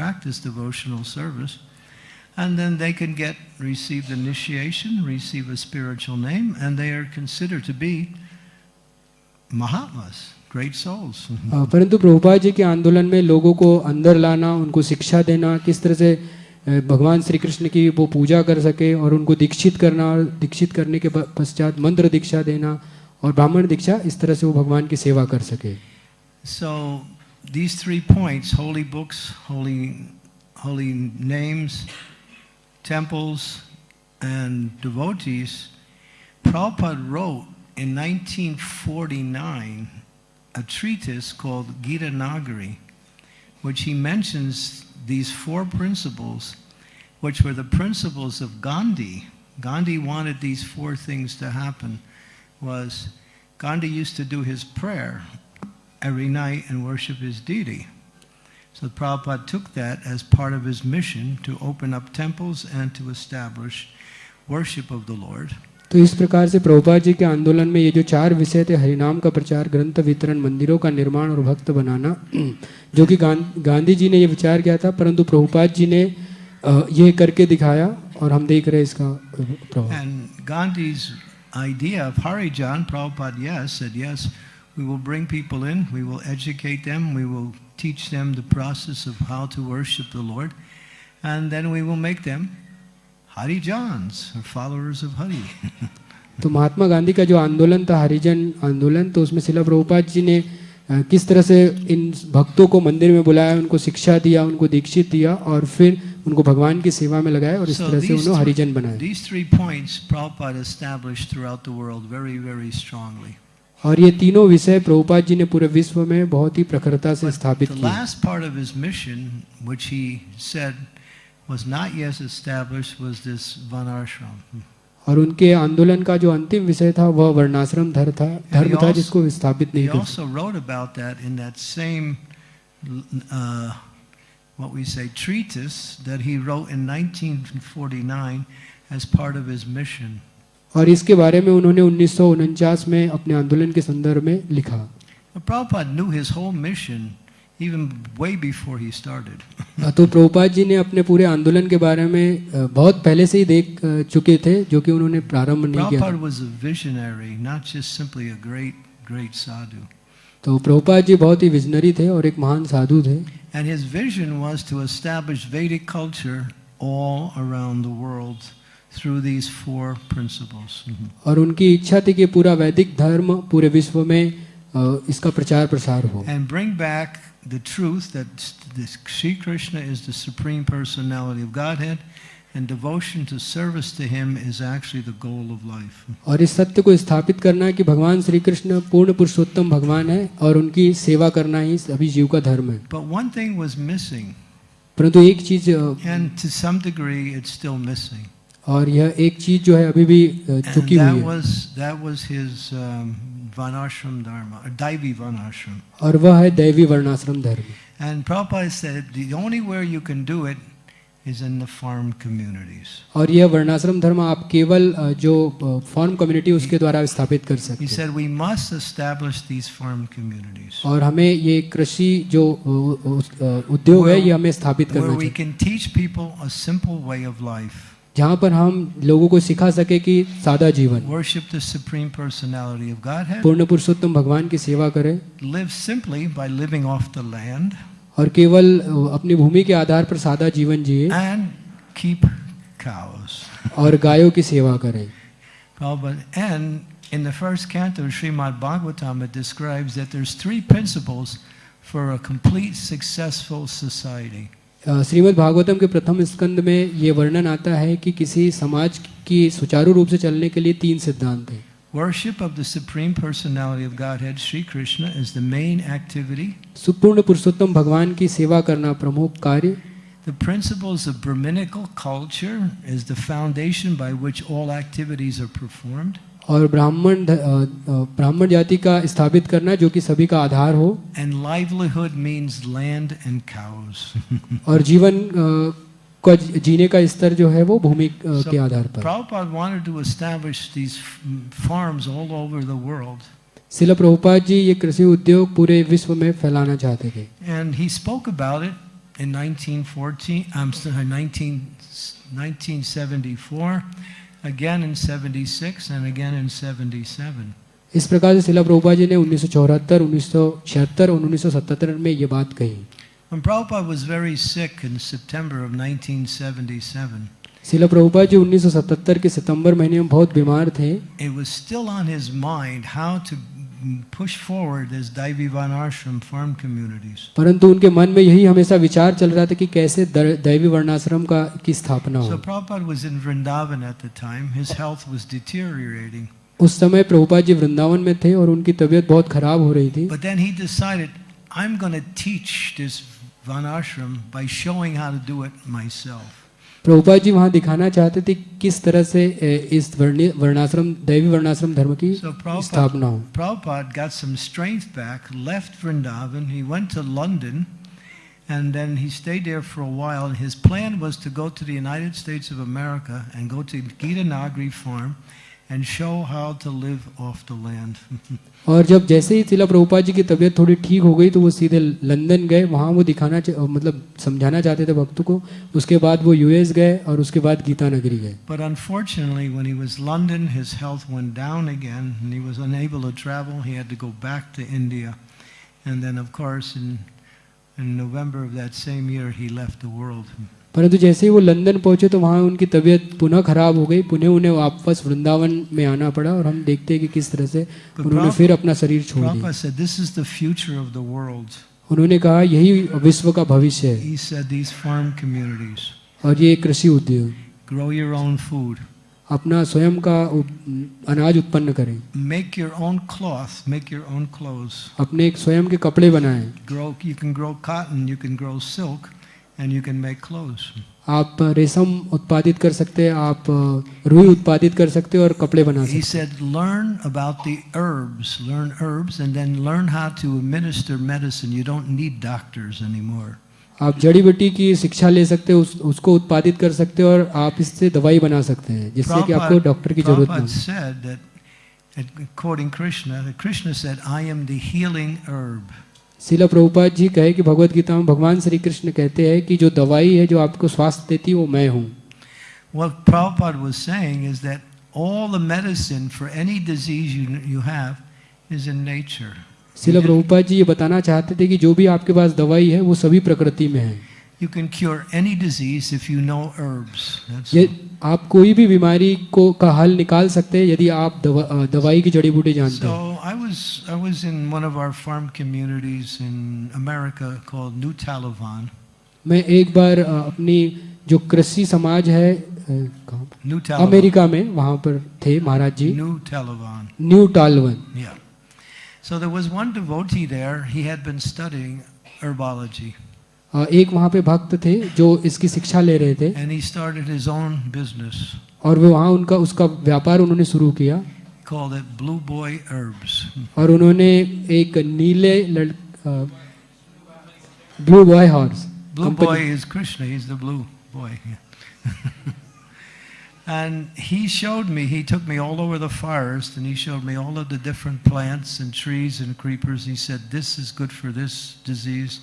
practice devotional service. And then they can get, receive initiation, receive a spiritual name, and they are considered to be Mahatmas, great souls. अ, परंतु प्रभुपाद जी के आंदोलन में लोगों को अंदर लाना उनको शिक्षा देना किस तरह से अ, भगवान श्री कृष्ण की वो पूजा कर सके और उनको दीक्षित करना और दीक्षित करने के पश्चात मंत्र दीक्षा देना और ब्राह्मण दीक्षा इस तरह से वो भगवान की सेवा कर सके So these three points, holy books, holy, holy names, temples, and devotees, Prabhupada wrote in 1949 a treatise called Gita Nagari, which he mentions these four principles, which were the principles of Gandhi. Gandhi wanted these four things to happen. Was Gandhi used to do his prayer every night and worship his deity. So Prabhupada took that as part of his mission to open up temples and to establish worship of the Lord. तो इस प्रकार से प्रभुपाद जी के आंदोलन में ये जो चार विषय थे हरिनाम का प्रचार ग्रंथ वितरण मंदिरों का निर्माण और भक्त बनाना जो कि गां- गांधी जी ने ये विचार किया था परंतु प्रभुपाद जी ने ये करके दिखाया और हम देख रहे हैं इसका प्रभाव We will bring people in, we will educate them, we will teach them the process of how to worship the Lord, and then we will make them Harijans, or followers of Hari. तो महात्मा गांधी का जो आंदोलन था हरिजन आंदोलन तो उसमें शिला प्रभुपाद जी ने किस तरह से इन भक्तों को मंदिर में बुलाया उनको शिक्षा दिया उनको दीक्षित दिया और फिर उनको भगवान की सेवा में लगाया और इस So तरह से उन्होंने हरिजन बनाया और ये तीनों विषय प्रभुपाद जी ने पूरे विश्व में बहुत ही प्रखरता से स्थापित किया और उनके आंदोलन का जो अंतिम विषय था वह वर्णाश्रम धर्म था धर्म था जिसको विस्थापित नहीं किया और इसके बारे में उन्होंने उन्नीस सौ उनचास में अपने आंदोलन के संदर्भ में लिखा Prabhupada knew his whole mission even way before he started. तो प्रभुपाद जी ने अपने पूरे आंदोलन के बारे में बहुत पहले से ही देख चुके थे जो कि उन्होंने प्रारंभ नहीं किया Prabhupada was a visionary, not just simply a great, great sadhu. तो प्रभुपाद जी बहुत ही विजनरी थे और एक महान साधु थे And his vision was to establish Vedic culture all around the world through these four principles. और उनकी इच्छा थी कि पूरा वैदिक धर्म पूरे विश्व में अ, इसका प्रचार प्रसार हो And bring back the truth that this Sri Krishna is the supreme personality of Godhead and devotion to service to him is actually the goal of life. और इस सत्य को स्थापित करना कि भगवान श्री कृष्ण पूर्ण पुरुषोत्तम भगवान है और उनकी सेवा करना ही सभी जीव का धर्म है But one thing was missing, परंतु एक चीज़ and to some degree it's still missing. और यह एक चीज़ जो है अभी भी चुकी हुई है was that was his um, Vanashram Dharma, or Daivi Vanashram. और वह है दैवी वर्णाश्रम धर्म And Prabhupada said the only where you can do it is in the farm communities. और यह वर्णाश्रम धर्म आप केवल अ, जो फॉर्म कम्युनिटी उसके द्वारा स्थापित कर सकते He said we must establish these farm communities और हमें ये कृषि जो अ, अ, उद्योग है ये हमें स्थापित where we can teach people a simple way of life. जहाँ पर हम लोगों को सिखा सके कि सादा जीवन Worship the supreme personality of Godhead. पूर्ण पुरुषोत्तम भगवान की सेवा करें Live simply by living off the land और केवल अपनी भूमि के आधार पर सादा जीवन जिए and keep cows. और गायों की सेवा करें And in the first canto of Srimad Bhagavatam, it describes that there's three principles for a complete successful society. अ, श्रीमद् भागवतम के प्रथम स्कंद में ये वर्णन आता है कि किसी समाज की सुचारू रूप से चलने के लिए तीन सिद्धांत हैं Worship of the Supreme Personality of Godhead, Sri Krishna, is the main activity. सुपूर्ण पुरुषोत्तम भगवान की सेवा करना प्रमुख कार्य The principles of Brahminical culture is the foundation by which all activities are performed. और ब्राह्मण ब्राह्मण जाति का स्थापित करना जो कि सभी का आधार हो। Means land and cows. और जीवन का जीने का स्तर जो है वो भूमि के आधार पर। वर्ल्ड शिल जी ये कृषि उद्योग पूरे विश्व में फैलाना चाहते थे। And he spoke about it 1974 again in 76, and again in 77. इस प्रकार से शिला प्रभुपा जी ने 1974, 1976 और 1977 में ये बात कही When Prabhupada was very sick in September of 1977, शिला प्रभुपा जी 1977 के सितंबर महीने में बहुत बीमार थे it was still on his mind how to push forward as Daivi Vanashram farm communities. परंतु उनके मन में यही हमेशा विचार चल रहा था कि कैसे दैवी वर्णाश्रम का की स्थापना हो. So Prabhupada was in Vrindavan at the time. His health was deteriorating. उस समय प्रभुपाद जी वृंदावन में थे और उनकी तबीयत बहुत खराब हो रही थी But then he decided, I'm going to teach this Vanashram by showing how to do it myself. Prabhupada ji वहाँ दिखाना चाहते थे किस तरह से इस वर्णाश्रम दैवी वर्णाश्रम धर्म की So स्थापना हो Prabhupada got some strength back, left Vrindavan, he went to London, and then he stayed there for a while. And his plan was to go to the United States of America and go to Gita Nagri farm and show how to live off the land. और जब जैसे ही शिला प्रभुपाद जी की तबीयत थोड़ी ठीक हो गई तो वो सीधे लंदन गए वहाँ वो दिखाना चा- मतलब समझाना चाहते थे भक्तों को उसके बाद वो यूएस गए और उसके बाद गीता नगरी गए But unfortunately, when he was London, his health went down again, and he was unable to travel. He had to go back to India, and then, of course, in in November of that same year, he left the world. परंतु जैसे ही वो London पहुँचे तो वहाँ उनकी तबीयत पुनः खराब हो गई। पुनः उन्हें वापस वृंदावन में आना पड़ा और हम देखते हैं कि किस तरह से उन्होंने फिर अपना शरीर छोड़ दिया। उन्होंने कहा यही विश्व का भविष्य है। और ये कृषि उद्योग अपना स्वयं का अनाज उत्पन्न करें। अपने एक स्वयं के कपड़े बनाएँ। And you can make clothes." आप रेशम उत्पादित कर सकते हैं आप रुई उत्पादित कर सकते हैं और कपड़े बना सकते हैं. He said, learn about the herbs, learn herbs, and then learn how to administer medicine. You don't need doctors anymore. आप जड़ी बूटी की शिक्षा ले सकते हैं उस, उसको उत्पादित कर सकते हैं और आप इससे दवाई बना सकते हैं जिससे कि आपको डॉक्टर की ज़रूरत नहीं said that, quoting Krishna, Krishna said, I am the healing herb. शिला प्रभुपाद जी कहे कि भगवत गीता में भगवान श्री कृष्ण कहते हैं कि जो दवाई है जो आपको स्वास्थ्य देती है वो मैं हूँ What Prabhupada was saying is that all the medicine for any disease you, you have is in nature. शिला प्रभुपाद जी ये बताना चाहते थे कि जो भी आपके पास दवाई है वो सभी प्रकृति में है You can cure any disease if you know herbs. ये आप कोई भी बीमारी को का हल निकाल सकते हैं यदि आप दवा, दवाई की जड़ी बूटी जानते हैं So I was I was in one of our farm communities in America called New Talavan. मैं एक बार अ, अपनी जो कृषि समाज है अ, कहाँ पर? New Talavan. अमेरिका में वहाँ पर थे Maharaj ji New Talavan. New Talavan Yeah. So there was one devotee there. He had been studying herbology, uh, एक वहाँ पे भक्त थे जो इसकी शिक्षा ले रहे थे and he started his own business. और वो वहाँ उनका उसका व्यापार उन्होंने शुरू किया He called it Blue Boy Herbs. और उन्होंने एक नीले लड़ blue boy horse Blue Boy is Krishna. He's the blue boy. Yeah. and he showed me. He took me all over the forest, and he showed me all of the different plants and trees and creepers. He said, "This is good for this disease.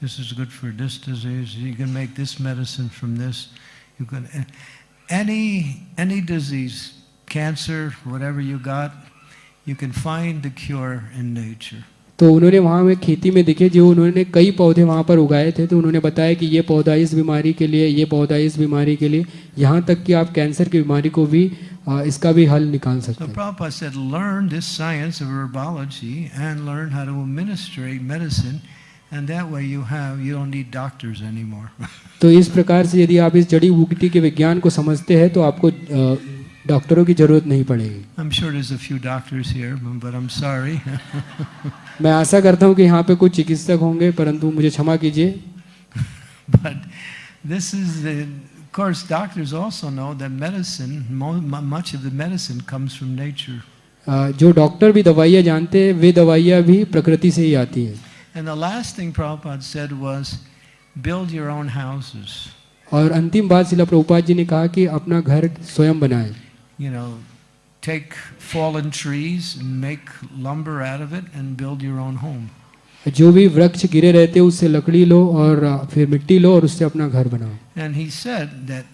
This is good for this disease. You can make this medicine from this. You can any any disease, cancer, whatever you got, you can find the cure in nature. तो उन्होंने वहाँ में खेती में देखे जो उन्होंने कई पौधे वहाँ पर उगाए थे तो उन्होंने बताया कि ये पौधा इस बीमारी के लिए ये पौधा इस बीमारी के लिए यहाँ तक कि आप कैंसर की बीमारी को भी आ, इसका भी हल निकाल सकते हैं so, तो इस प्रकार से यदि आप इस जड़ी बूटी के विज्ञान को समझते हैं तो आपको डॉक्टरों की ज़रूरत नहीं पड़ेगी I'm sure there's a few doctors here, but I'm sorry. मैं आशा करता हूँ कि यहाँ पे कुछ चिकित्सक होंगे परंतु मुझे क्षमा कीजिए but this is the, of course, doctors also know that medicine, much of the medicine comes from nature. जो डॉक्टर भी दवाइयाँ जानते हैं वे दवाइयाँ भी प्रकृति से ही आती हैं And the last thing Prabhupada said was, build your own houses. और अंतिम बात शिला प्रभुपाद जी ने कहा कि अपना घर स्वयं बनाएँ You know, take fallen trees and make lumber out of it and build your own home. जो भी वृक्ष गिरे रहते हैं उससे लकड़ी लो और आ, फिर मिट्टी लो और उससे अपना घर बनाओ And he said that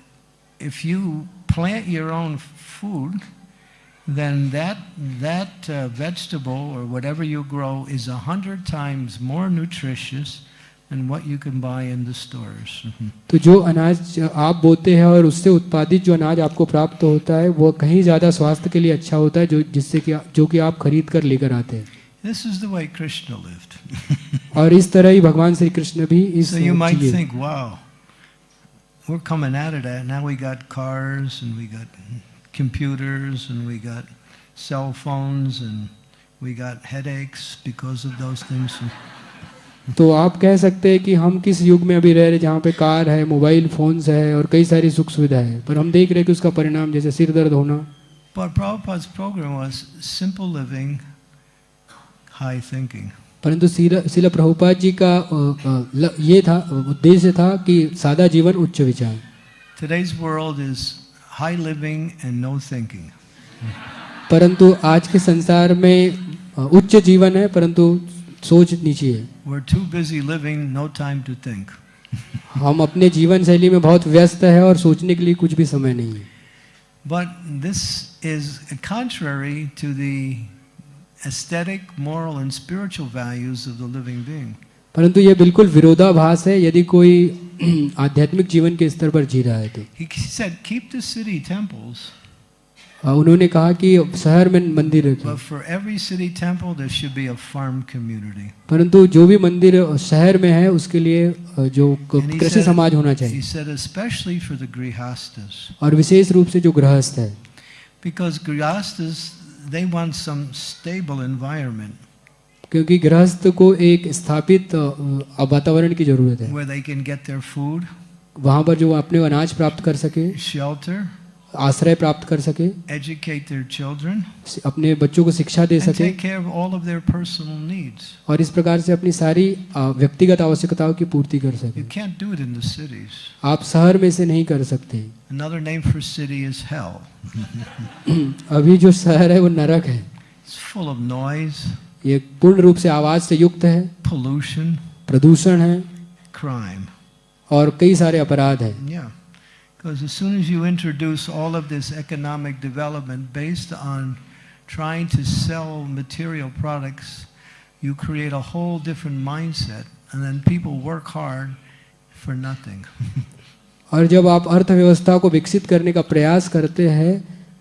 if you plant your own food, then that, that uh, vegetable or whatever you grow is a hundred times more nutritious than what you can buy in the stores. तो जो अनाज आप बोते हैं और उससे उत्पादित जो अनाज आपको प्राप्त होता है वो कहीं ज़्यादा स्वास्थ्य के लिए अच्छा होता है जो जिससे कि जो कि आप खरीद कर लेकर आते हैं This is the way Krishna lived. और इस तरह ही भगवान श्री कृष्ण भी इस so you might think, wow, we're coming out of that. Now we got cars and we got computers and we got cell phones and we got headaches because of those things. तो आप कह सकते हैं कि हम किस युग में अभी रह रहे जहाँ पे कार है मोबाइल फोन्स है और कई सारी सुख सुविधा है पर हम देख रहे हैं कि उसका परिणाम जैसे सिर दर्द होना But Prabhupada's program was simple living, high thinking. परंतु शिला प्रभुपाद जी का ये था उद्देश्य था कि सादा जीवन उच्च विचार Today's world is high living and no thinking. परंतु आज के संसार में उच्च जीवन है परंतु सोच है living, no. हम अपने जीवन शैली में बहुत व्यस्त है और सोचने के लिए कुछ भी समय नहीं है But this is contrary to the aesthetic, moral, and spiritual values of the living being. परंतु ये बिल्कुल विरोधाभास है यदि कोई आध्यात्मिक जीवन के स्तर पर जी रहा है तो He said, keep the city temples, a, Uh, उन्होंने कहा कि शहर में मंदिर परंतु जो भी मंदिर शहर में है उसके लिए जो कृषि समाज होना चाहिए। और विशेष रूप से जो गृहस्थ है। क्योंकि गृहस्थ को एक स्थापित वातावरण की ज़रूरत है। वहाँ पर जो अपने अनाज प्राप्त कर सके। शेल्टर आश्रय प्राप्त कर सके children, अपने बच्चों को शिक्षा दे सके और इस प्रकार से अपनी सारी व्यक्तिगत आवश्यकताओं की पूर्ति कर सके। आप शहर में से नहीं कर सकते। अभी जो शहर है वो नरक है। ये पूर्ण रूप से आवाज़ से युक्त है प्रदूषण है क्राइम और कई सारे अपराध है। Yeah. Because as soon as you introduce all of this economic development based on trying to sell material products, you create a whole different mindset, and then people work hard for nothing. और जब आप अर्थव्यवस्था को विकसित करने का प्रयास करते हैं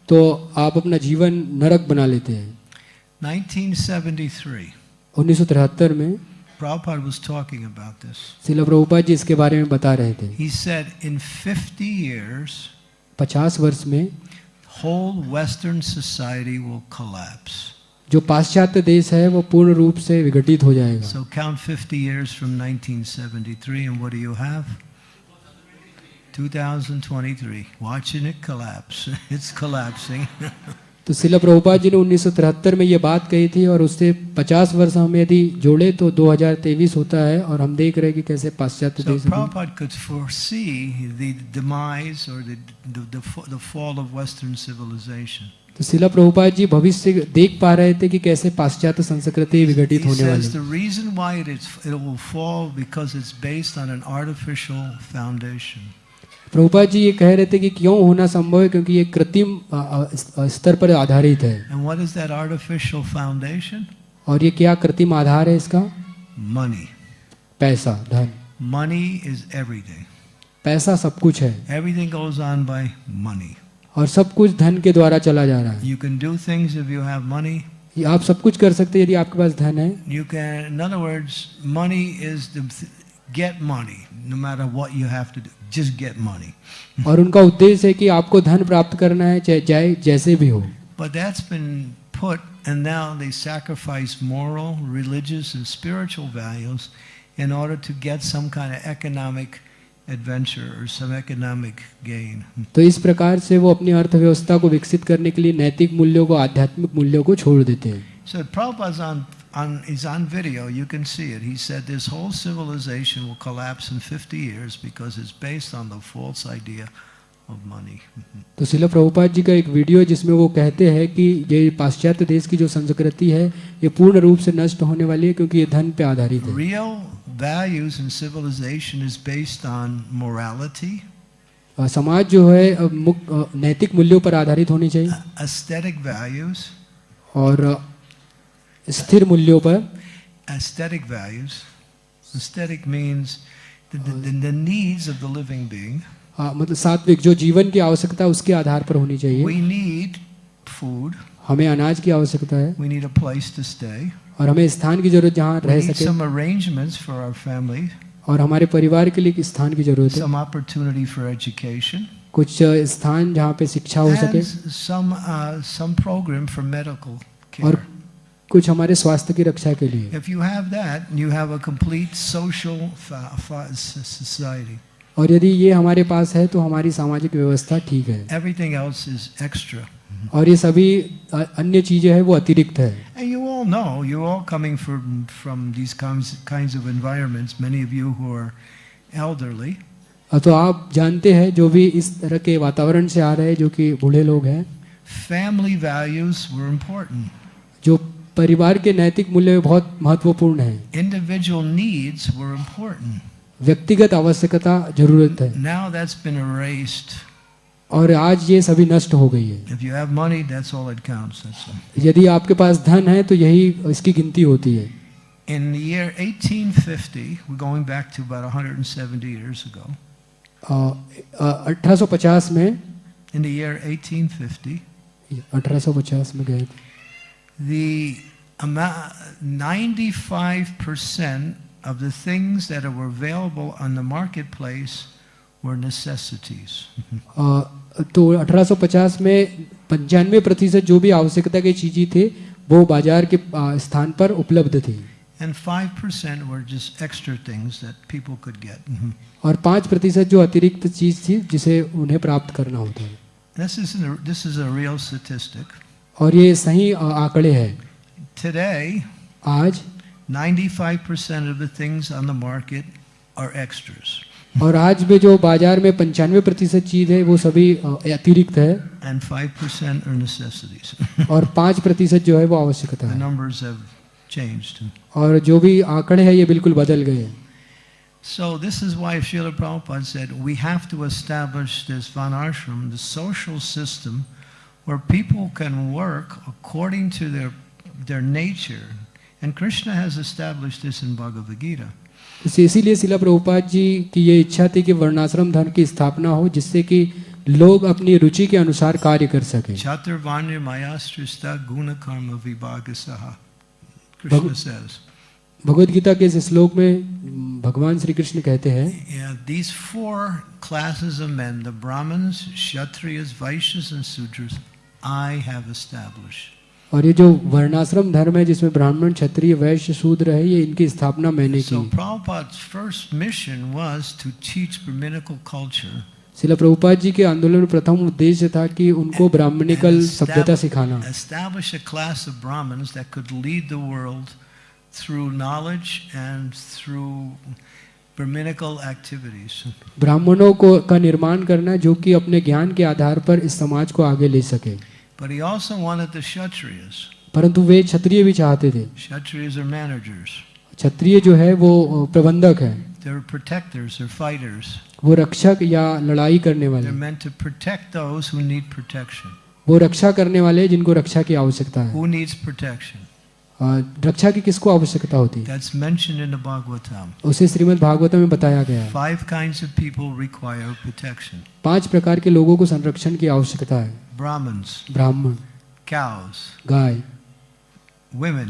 तो आप अपना जीवन नरक बना लेते हैं 1973, 1973 में Prabhupada was talking about this. शिला प्रभुपाद जी इसके बारे में बता रहे थे He said in 50 years, 50 वर्ष में whole Western society will collapse. जो पाश्चात्य देश है वो पूर्ण रूप से विघटित हो जाएगा So count 50 years from 1973, and what do you have? 2023. Watching it collapse. It's collapsing. तो शिला प्रभुपाद जी ने उन्नीस में ये बात कही थी और उससे 50 वर्ष हम यदि जोड़े तो 2023 होता है और हम देख रहे हैं कि कैसे पाश्चात्य तो शिला प्रभुपाद जी भविष्य देख पा रहे थे कि कैसे पाश्चात्य संस्कृति विघटित होने वाली है। प्रभुपाद जी ये कह रहे थे कि क्यों होना संभव है? क्योंकि ये कृत्रिम स्तर पर आधारित है। और ये क्या कृत्रिम आधार है इसका? मनी पैसा धन। मनी इज़ एवरीथिंग पैसा सब कुछ है। Everything goes on by money और सब कुछ धन के द्वारा चला जा रहा है। You can do things if you have money आप सब कुछ कर सकते हैं यदि आपके पास धन है। You can in other words money is the get money, no matter what you have to do. Just get money. और उनका उद्देश्य है कि आपको धन प्राप्त करना है चाहे चाहे जैसे भी हो But that's been put, and now they sacrifice moral, religious, and spiritual values in order to get some kind of economic adventure or some economic gain. तो इस प्रकार से वो अपनी अर्थव्यवस्था को विकसित करने के लिए नैतिक मूल्यों को आध्यात्मिक मूल्यों को छोड़ देते हैं So Prabhupada's on, on, he's on video, you can see it. He said this whole civilization will collapse in 50 years because it's based on the false idea of money. तो शिला प्रभुपाद जी का एक वीडियो है जिसमें वो कहते हैं कि ये पाश्चात्य देश की जो संस्कृति है ये पूर्ण रूप से नष्ट होने वाली है क्योंकि ये धन पे आधारित है Real values in civilization is based on morality, समाज जो है अ, अ, नैतिक मूल्यों पर आधारित होनी चाहिए aesthetic values, और अ, स्थिर मूल्यों पर aesthetic values. Aesthetic means the, the, the, needs of the living being. अ, मतलब सात्विक जो जीवन की आवश्यकता उसके आधार पर होनी चाहिए We need food. हमें अनाज की आवश्यकता है We need a place to stay. और हमें स्थान की ज़रूरत जहाँ रह सके some arrangements for our family, और हमारे परिवार के लिए एक स्थान की ज़रूरत है some opportunity for education, कुछ स्थान जहाँ पे शिक्षा हो सके some uh, some program for medical care और. कुछ हमारे स्वास्थ्य की रक्षा के लिए। If you have that you have a complete social society और यदि ये हमारे पास है तो हमारी सामाजिक व्यवस्था ठीक है। एवरीथिंग एल्स इज़ एक्स्ट्रा और ये सभी अन्य चीज़ें हैं वो अतिरिक्त है। And you all know you all coming from from these kinds of environments many of you who are elderly तो आप जानते हैं जो भी इस तरह के वातावरण से आ रहे हैं जो कि बूढ़े लोग हैं फैमिली वैल्यूज़ वर इम्पोर्टेंट जो परिवार के नैतिक मूल्य बहुत महत्वपूर्ण है। इंडिविजुअल नीड्स वर इंपॉर्टेंट व्यक्तिगत आवश्यकता ज़रूरत है। नाउ दैट्स बीन अरेस्ट और आज ये सभी नष्ट हो गई है। If you have money that's all it counts that's all यदि आपके पास धन है तो यही इसकी गिनती होती है। In the year 1850 we going back to about 170 years ago 1850 में इन द ईयर 1850 1850 में गए थे। the amount, 95% of the things that were available on the marketplace were necessities. अ, तो 1850 में पंचानवे प्रतिशत जो भी आवश्यकता की चीजें थे वो बाजार के अ, स्थान पर उपलब्ध थी And 5% were just extra things that people could get. और पाँच प्रतिशत जो अतिरिक्त चीज थी जिसे उन्हें प्राप्त करना होता है This is, a, this is a real statistic. और ये सही आंकड़े हैं Today, आज 95% of the things on the market are extras. और आज में जो बाज़ार में पंचानवे प्रतिशत चीज़ है वो सभी अतिरिक्त है And 5% are necessities. और पाँच प्रतिशत जो है वो आवश्यकता the है numbers have changed. और जो भी आंकड़े हैं ये बिल्कुल बदल गए हैं So this is why Srila Prabhupada said we have to establish this Vanashram, the social system, where people can work according to their their nature. And Krishna has established this in Bhagavad Gita. इस- इसीलिए शिला प्रभुपाद जी की ये इच्छा थी कि वर्णाश्रम धर्म की स्थापना हो जिससे कि लोग अपनी रुचि के अनुसार कार्य कर सकें Chaturvanya Mayastrista Guna Karma Vibhagasaha. Krishna Bhag- says. Bhagavad Gita के इस श्लोक में म, भगवान श्री कृष्ण कहते हैं Yeah, these four classes of men, the Brahmins, Kshatriyas, Vaishyas, and Sudras, I have established. और ये जो वर्णाश्रम धर्म है जिसमें ब्राह्मण क्षत्रिय वैश्य शूद्र है ये इनकी स्थापना मैंने की। So Prabhupada's first mission was to teach Brahminical culture. शिला प्रभुपाद जी के आंदोलन में प्रथम उद्देश्य था कि उनको ब्राह्मणिकल सभ्यता सिखाना establish a class of Brahmins that could lead the world through knowledge and through Brahminical activities. ब्राह्मणों को का निर्माण करना जो कि अपने ज्ञान के आधार पर इस समाज को आगे ले सके But परंतु वे क्षत्रिय भी चाहते थे। क्षत्रिय जो है वो प्रबंधक है। वो रक्षक या लड़ाई करने वाले वो रक्षा करने वाले जिनको रक्षा की आवश्यकता है। रक्षा की किसको आवश्यकता होती है? उसे श्रीमद् भागवतम में बताया गया पाँच प्रकार के लोगों को संरक्षण की आवश्यकता है। Brahmins, ब्राह्मण cows, गाय women,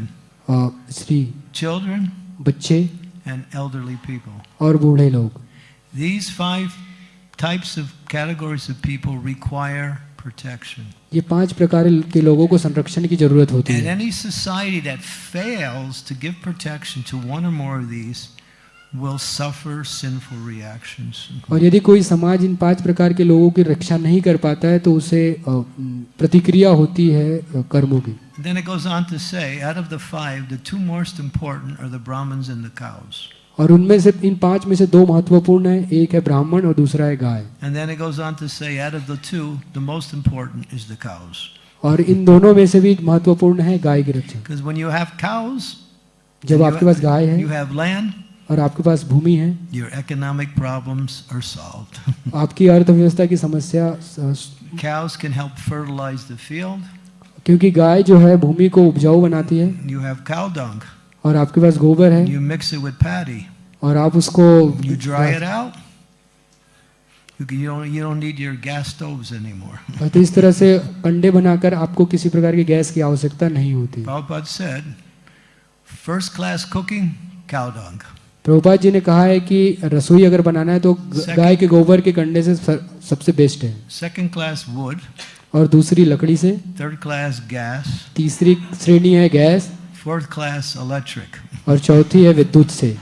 अ, स्त्री children, बच्चे and elderly people. और बूढ़े लोग These five types of categories of people require protection. ये पांच प्रकार के लोगों को संरक्षण की जरूरत होती And है any society that fails to give protection to one or more of these will suffer sinful reactions. और यदि कोई समाज इन पाँच प्रकार के लोगों की रक्षा नहीं कर पाता है तो उसे प्रतिक्रिया होती है कर्मों की Then it goes on to say, out of the five, the two most important are the Brahmins and the cows. और उनमें से इन पाँच में से दो महत्वपूर्ण है एक है ब्राह्मण और दूसरा है गाय और इन दोनों में से भी महत्वपूर्ण है गाय की रक्षा जब आपके पास गाय है और आपके पास भूमि है your economic problems are solved. आपकी अर्थव्यवस्था की समस्या cows can help fertilize the field. क्योंकि गाय जो है भूमि को उपजाऊ बनाती है You have cow dung. और आपके पास गोबर है You mix it with paddy. और आप उसको You dry it out. You, can, you, don't, you don't need your gas stoves anymore. और तो इस तरह से कंडे बनाकर आपको किसी प्रकार की गैस की आवश्यकता नहीं होती Prabhupada said, first class cooking, cow dung. Prabhupada ji ने कहा है कि रसोई अगर बनाना है तो Second- गाय के गोबर के कंडे से सबसे बेस्ट है Second class wood. और दूसरी लकड़ी से Third class gas. तीसरी श्रेणी है गैस Fourth class electric. और चौथी है विद्युत से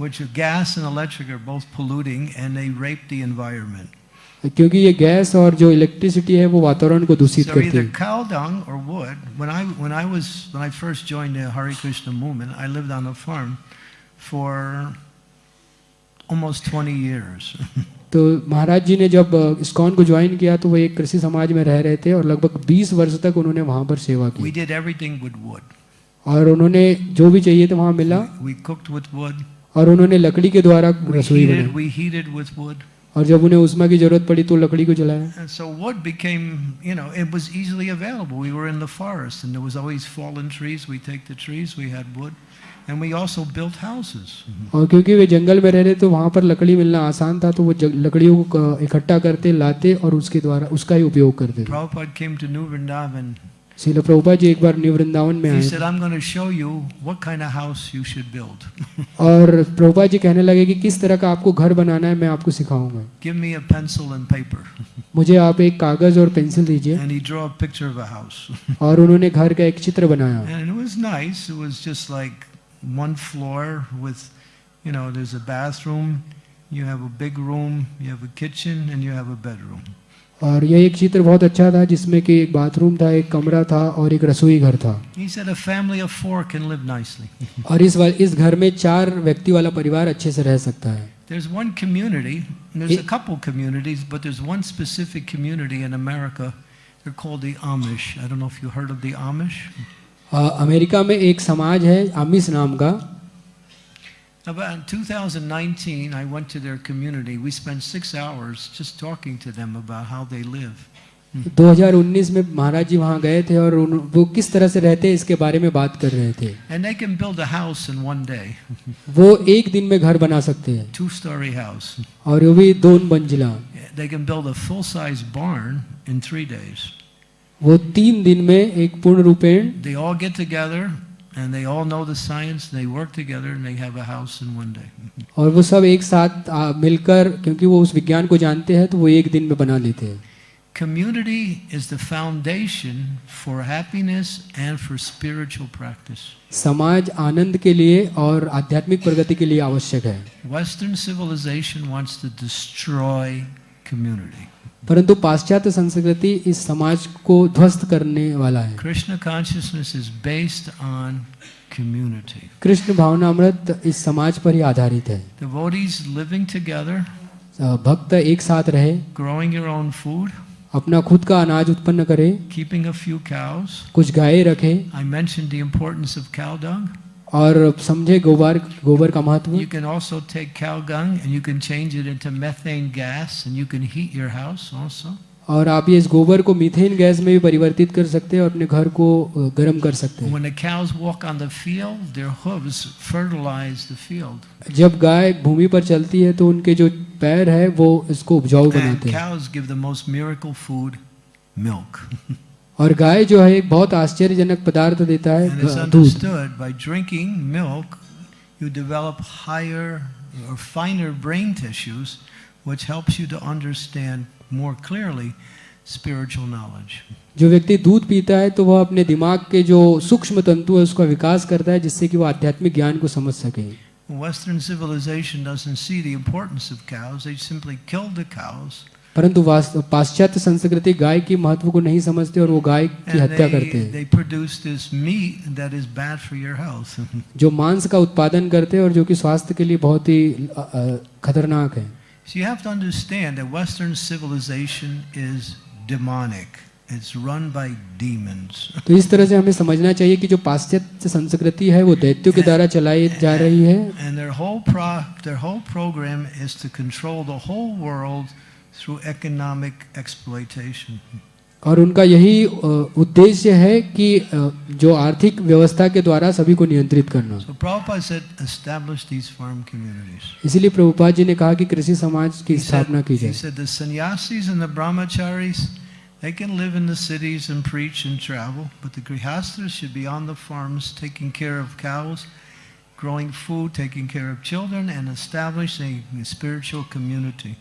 Which gas and electric are both polluting and they rape the environment. क्योंकि ये गैस और जो इलेक्ट्रिसिटी है वो वातावरण को दूषित So करती either है cow dung or wood. When I when I was when I first joined the Hare Krishna movement, I lived on a farm for almost 20 years. तो महाराज जी ने जब स्कॉन को ज्वाइन किया तो वह एक कृषि समाज में रह रहे थे और लगभग 20 वर्ष तक उन्होंने वहाँ पर सेवा की। We did everything with wood. और उन्होंने जो भी चाहिए था वहाँ मिला। We cooked with wood. और उन्होंने लकड़ी के द्वारा रसोई बनाई। और जब उन्हें उष्मा की ज़रूरत पड़ी तो लकड़ी को जलाया। And we also built houses. और क्योंकि वे जंगल में रह रहे तो वहाँ पर लकड़ी मिलना आसान था तो वो लकड़ियों को इकट्ठा करते लाते और उसके द्वारा उसका ही उपयोग करते थे। प्रभुपाद जी एक बार न्यू वृंदावन में आए। kind of और प्रभुपाद जी कहने लगे कि किस तरह का आपको घर बनाना है मैं आपको सिखाऊँगा। मुझे आप एक कागज़ और पेंसिल दीजिए। और उन्होंने घर का एक चित्र बनाया। Like one floor with, you know, there's a bathroom, you have a big room, you have a kitchen, and you have a bedroom. और यह एक चित्र बहुत अच्छा था जिसमें कि एक बाथरूम था एक कमरा था और एक रसोई घर था He said a family of four can live nicely. और इस वा- इस घर में चार व्यक्ति वाला परिवार अच्छे से रह सकता है There's one community, and there's a It- couple communities, but there's one specific community in America. They're called the Amish. I don't know if you heard of the Amish. Uh, America में एक समाज है आमिस नाम का About in 2019, I went to their community. We spent six hours just talking to them about how they live. 2019 में महाराज जी वहाँ गए थे और उन, वो किस तरह से रहते हैं इसके बारे में बात कर रहे थे And they can build a house in one day, वो एक दिन में घर बना सकते हैं two-story house. और वो भी दो मंजिला They can build a full-size barn in three days. वो तीन दिन में एक पूर्ण रूपेण They all get together, and they all know the science. They work together, and they have a house in one day. और वो सब एक साथ मिलकर क्योंकि वो उस विज्ञान को जानते हैं तो वो एक दिन में बना लेते हैं Community is the foundation for happiness and for spiritual practice. समाज आनंद के लिए और आध्यात्मिक प्रगति के लिए आवश्यक है Western civilization wants to destroy community. परंतु पाश्चात्य संस्कृति इस समाज को ध्वस्त करने वाला है। Krishna consciousness is based on community Krishna भावना अमृत इस समाज पर ही आधारित है। लिविंग टुगेदर भक्त एक साथ रहे ग्रोइंग योर ओन फ़ूड अपना खुद का अनाज उत्पन्न करे कीपिंग अ फ्यू cows. कुछ गाय रखे। I mention the importance of cow dung. और समझे गोबर गोबर का महत्व। You can also take cow dung and you can change it into methane gas and you can heat your house also और आप ये इस गोबर को मीथेन गैस में भी परिवर्तित कर सकते हैं और अपने घर को गर्म कर सकते हैं। व्हेन जब गाय भूमि पर चलती है तो उनके जो पैर है वो इसको उपजाऊ बनाते हैं। और गाय जो है एक बहुत आश्चर्यजनक पदार्थ देता है दूध by drinking milk, you develop higher or finer brain tissues, which helps you to understand more clearly spiritual knowledge. जो व्यक्ति दूध पीता है तो वह अपने दिमाग के जो सूक्ष्म तंतु है उसका विकास करता है जिससे कि वह आध्यात्मिक ज्ञान को समझ सके Western civilization doesn't see the importance of cows. They simply kill the cows, परंतु पाश्चात्य संस्कृति गाय की महत्व को नहीं समझते और वो गाय की हत्या करते हैं. जो मांस का उत्पादन करते हैं और जो कि स्वास्थ्य के लिए बहुत ही अ, अ, खतरनाक है so you have to understand that Western civilization is demonic. It's run by demons. तो इस तरह से हमें समझना चाहिए कि जो पाश्चात्य संस्कृति है वो दैत्यों के द्वारा चलाई जा रही है And their whole pro, their whole program is to control the whole world through economic exploitation. और उनका यही उद्देश्य है कि जो आर्थिक व्यवस्था के द्वारा सभी को नियंत्रित करना So. इसीलिए प्रभुपाद जी ने कहा कि कृषि समाज की स्थापना की जाए they can live in the cities and preach and travel, but the grihasthas should be on the farms taking care of cows, growing food, taking care of children, and establishing a spiritual community.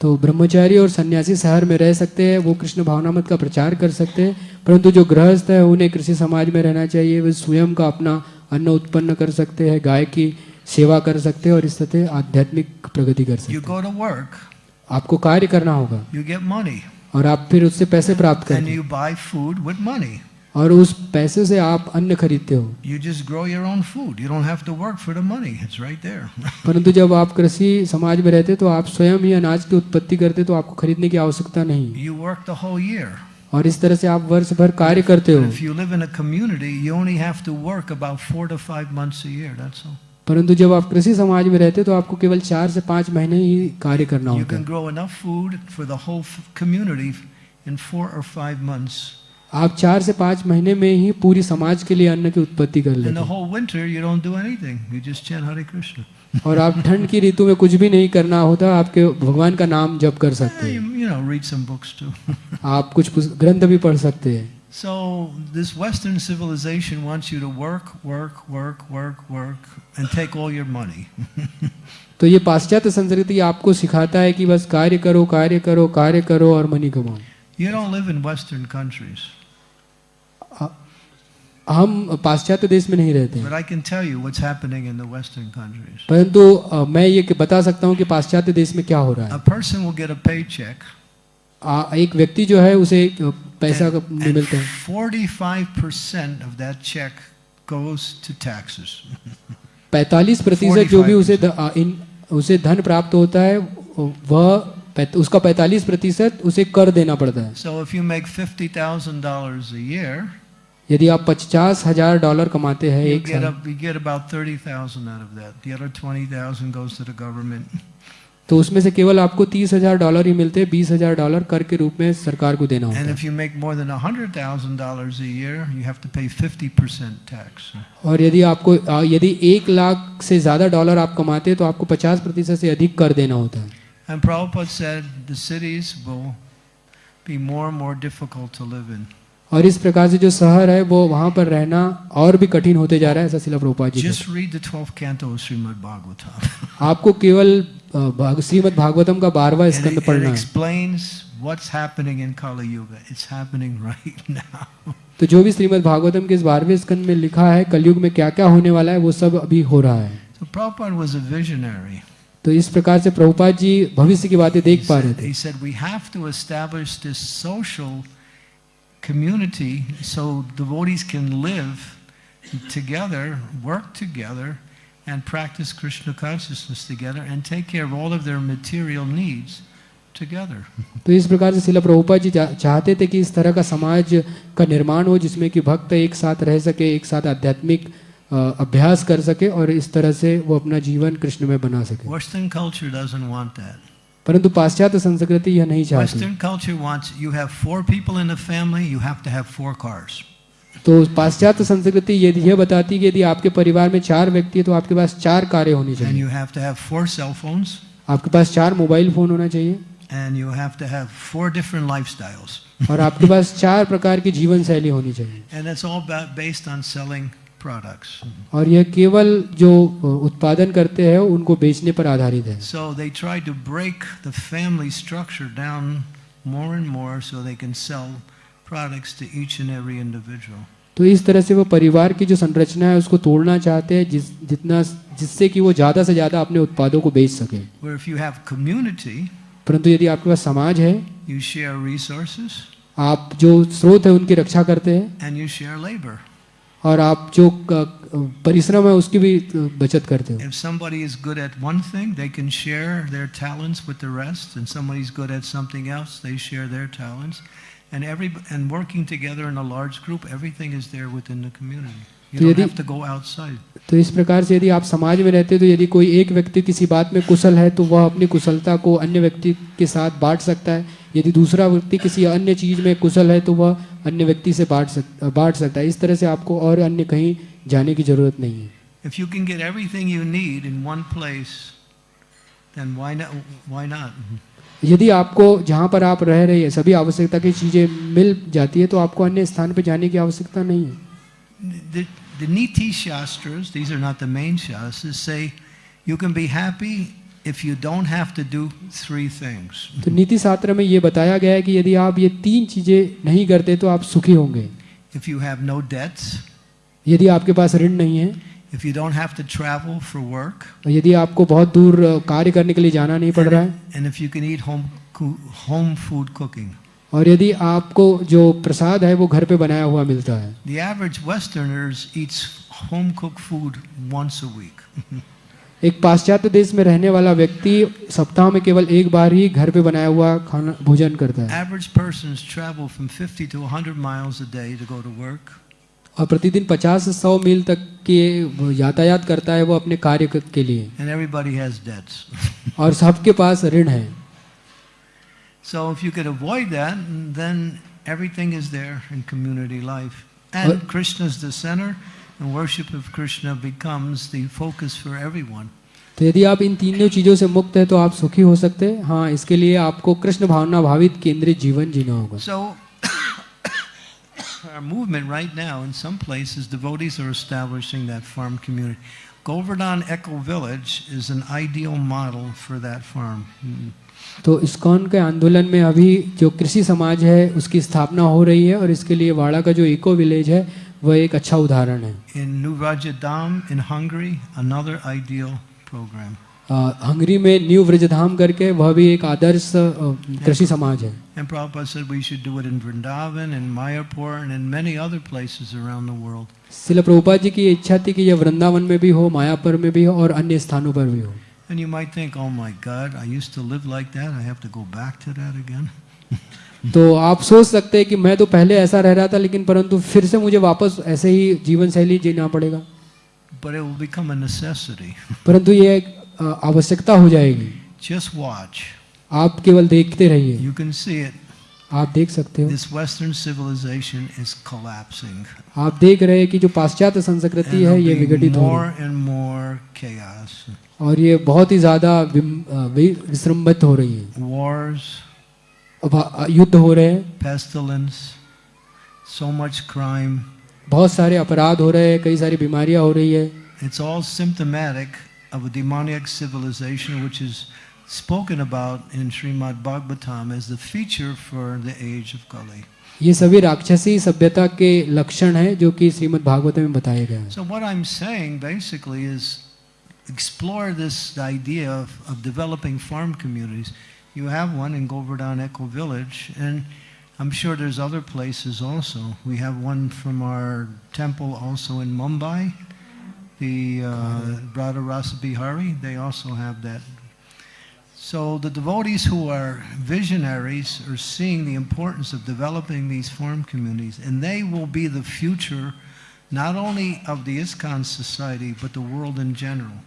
तो ब्रह्मचारी और सन्यासी शहर में रह सकते हैं वो कृष्ण भावनामत का प्रचार कर सकते हैं परंतु जो गृहस्थ है उन्हें कृषि समाज में रहना चाहिए वे स्वयं का अपना अन्न उत्पन्न कर सकते हैं गाय की सेवा कर सकते हैं और इस तरह आध्यात्मिक प्रगति कर सकते हैं। आपको कार्य करना होगा और आप फिर उससे पैसे प्राप्त and और उस पैसे से आप अन्न खरीदते हो। परंतु जब आप कृषि समाज में रहते तो आप स्वयं ही अनाज की उत्पत्ति करते तो आपको खरीदने की आवश्यकता नहीं। You work the whole year और इस तरह से आप वर्ष भर कार्य करते हो। You live in community you only have to work about four to five months year that's all परंतु जब आप कृषि समाज में रहते तो आपको केवल चार से पाँच महीने ही कार्य करना होता है। आप चार से पाँच महीने में ही पूरी समाज के लिए अन्न की उत्पत्ति कर लेते हैं. और आप ठंड की ऋतु में कुछ भी नहीं करना होता आपके भगवान का नाम जप कर सकते हैं you, know. आप कुछ ग्रंथ भी पढ़ सकते हैं so this Western civilization wants you to work, work, work, work, work, and take all your money. तो ये पाश्चात्य संस्कृति आपको सिखाता है कि बस कार्य करो कार्य करो कार्य करो और मनी कमाओ You don't live in Western countries, हम पाश्चात्य देश में नहीं रहते परंतु मैं ये बता सकता हूँ कि पाश्चात्य देश में क्या हो रहा है। एक व्यक्ति जो है उसे पैसा मिलता है। पैतालीस प्रतिशत जो भी उसे द, आ, इन, उसे धन प्राप्त होता है वह उसका पैंतालीस प्रतिशत उसे कर देना पड़ता है So if you make $50,000 a year, यदि आप पचास हज़ार डॉलर कमाते हैं एक get, up, you get about 30,000 out of that. The other 20,000 goes to the government. तो उसमें से केवल आपको तीस हज़ार डॉलर ही मिलते हैं बीस हज़ार डॉलर कर के रूप में सरकार को देना होता है if you make more than $100,000 a year, you have to pay 50% tax. और यदि आपको यदि एक लाख से ज़्यादा डॉलर आप कमाते हैं तो आपको पचास प्रतिशत से अधिक कर देना होता है And Prabhupada said the cities will be more and more difficult to live in. और इस प्रकार से जो शहर है वो वहाँ पर रहना और भी कठिन होते जा रहा है ऐसा Srila Prabhupada ji just read the 12th canto आपको केवल श्रीमद् भागवतम का 12वां स्कंद तो जो भी श्रीमद भागवतम के इस 12वें स्कंद में लिखा है कलयुग में क्या-क्या होने वाला है वो सब अभी हो रहा है। तो इस प्रकार से प्रभुपाद जी भविष्य की बातें देख पा रहे थे he said, we have to establish this social community so devotees can live together, work together, and practice Krishna consciousness together and take care of all of their material needs together. तो इस प्रकार से शिला प्रभुपाद जी चाहते थे कि इस तरह का समाज का निर्माण हो जिसमें कि भक्त एक साथ रह सके एक साथ आध्यात्मिक अ, अभ्यास कर सके और इस तरह से वो अपना जीवन कृष्ण में बना सके। परंतु पाश्चात्य संस्कृति यह नहीं चाहती। तो पाश्चात्य संस्कृति यदि यह बताती कि यदि आपके परिवार में चार व्यक्ति है तो आपके पास चार कार्य होनी चाहिए। आपके पास चार मोबाइल फ़ोन होना चाहिए। and you have to have four different lifestyles. और आपके पास चार प्रकार की जीवन शैली होनी चाहिए। And that's all based on selling products. और यह केवल जो उत्पादन करते हैं उनको बेचने पर आधारित है So they tried to break the family structure down more and more so they can sell products to each and every individual. तो इस तरह से वो परिवार की जो संरचना है उसको तोड़ना चाहते हैं जिस जितना जिससे कि वो ज़्यादा से ज़्यादा अपने उत्पादों को बेच सके परंतु यदि आपके पास समाज है you share resources, आप जो स्रोत है उनकी रक्षा करते हैं और आप जो परिश्रम है उसकी भी बचत करते हो If somebody is good at one thing, they can share their talents with the rest, and somebody's good at something else, they share their talents. And every and working together in a large group, everything is there within the community. You तो don't have to go outside. तो इस प्रकार से यदि आप समाज में रहते हो तो यदि कोई एक व्यक्ति किसी बात में कुशल है तो वह अपनी कुशलता को अन्य व्यक्ति के साथ बांट सकता है यदि दूसरा व्यक्ति किसी अन्य चीज़ में कुशल है तो वह अन्य व्यक्ति से बांट सक बांट सकता है इस तरह से आपको और अन्य कहीं जाने की ज़रूरत नहीं है If you can get everything you need in one place, then why not? Why not? यदि आपको जहाँ पर आप रह रहे हैं सभी आवश्यकता की चीज़ें मिल जाती है तो आपको अन्य स्थान पर जाने की आवश्यकता नहीं है The, the Niti Shastras, these are not the main Shastras, say you can be happy if you don't have to do three things. तो नीति शास्त्र में ये बताया गया है कि यदि आप ये तीन चीज़ें नहीं करते तो आप सुखी होंगे If you have no debts, यदि आपके पास ऋण नहीं है if you don't have to travel for work, यदि आपको बहुत दूर अ, कार्य करने के लिए जाना नहीं पड़ रहा है and if you can eat home, home food cooking. और यदि आपको जो प्रसाद है वो घर पे बनाया हुआ मिलता है The average Westerners eats home cooked food once a week. एक पाश्चात्य देश में रहने वाला व्यक्ति सप्ताह में केवल एक बार ही घर पे बनाया हुआ खाना भोजन करता है। Average person travel from 50 to 100 miles a day to go to work और प्रतिदिन 50 से 100 मील तक के यातायात करता है वो अपने कार्य के लिए। एंड एवरीबॉडी हैज़ डेट्स और सबके पास ऋण है। So if you can avoid that then everything is there in community life and Krishna is the centre and worship of Krishna becomes the focus for everyone. तो यदि आप इन तीनों चीज़ों से मुक्त है तो आप सुखी हो सकते हैं हाँ इसके लिए आपको कृष्ण भावना भावित केंद्रित जीवन जीना होगा So our movement right now, in some places, devotees are establishing that farm community. Govardhan Echo Village is an ideal model for that farm. Mm. तो इस्कॉन के आंदोलन में अभी जो कृषि समाज है उसकी स्थापना हो रही है और इसके लिए वाड़ा का जो इको विलेज है वह एक अच्छा उदाहरण है। In new Rajdham in Hungary another ideal programme Hungary में न्यू वृजधाम करके वह भी एक आदर्श कृषि समाज है। And proper sir we should do it in Vrindavan in Mayapur and in many other places around the world Shri Prabhupada ji की इच्छा थी कि यह वृंदावन में भी हो मायापुर में भी हो और अन्य स्थानों पर भी हो। And you might think oh my god I used to live like that I have to go back to that again तो आप सोच सकते हैं कि मैं तो पहले ऐसा रह रहा था लेकिन परंतु फिर से मुझे वापस ऐसे ही जीवन शैली जीना पड़ेगा But it will become a necessity. परंतु ये एक आवश्यकता हो जाएगी Just watch. आप केवल देखते रहिए You can see it. आप देख सकते हो This Western civilization is collapsing. आप देख रहे हैं कि जो पाश्चात्य संस्कृति है ये विघटित हो रही and more chaos. है और ये बहुत ही ज़्यादा विसृंबित हो रही है Wars, युद्ध हो रहे हैं pestilence, so much crime. बहुत सारे अपराध हो रहे हैं कई सारी बीमारियाँ हो रही है It's all symptomatic of a demoniac civilization which is spoken about in Srimad Bhagavatam as the feature for the age of Kali. ये सभी राक्षसी सभ्यता के लक्षण हैं जो कि श्रीमद् भागवत में बताए गए हैं So what I'm saying basically is explore this idea of, of developing farm communities. You have one in Govardhan Eco Village, and I'm sure there's other places also. We have one from our temple also in Mumbai, the uh, Rasa Bihari, they also have that. So the devotees who are visionaries are seeing the importance of developing these farm communities, and they will be the future not only of the ISKCON society, but the world in general.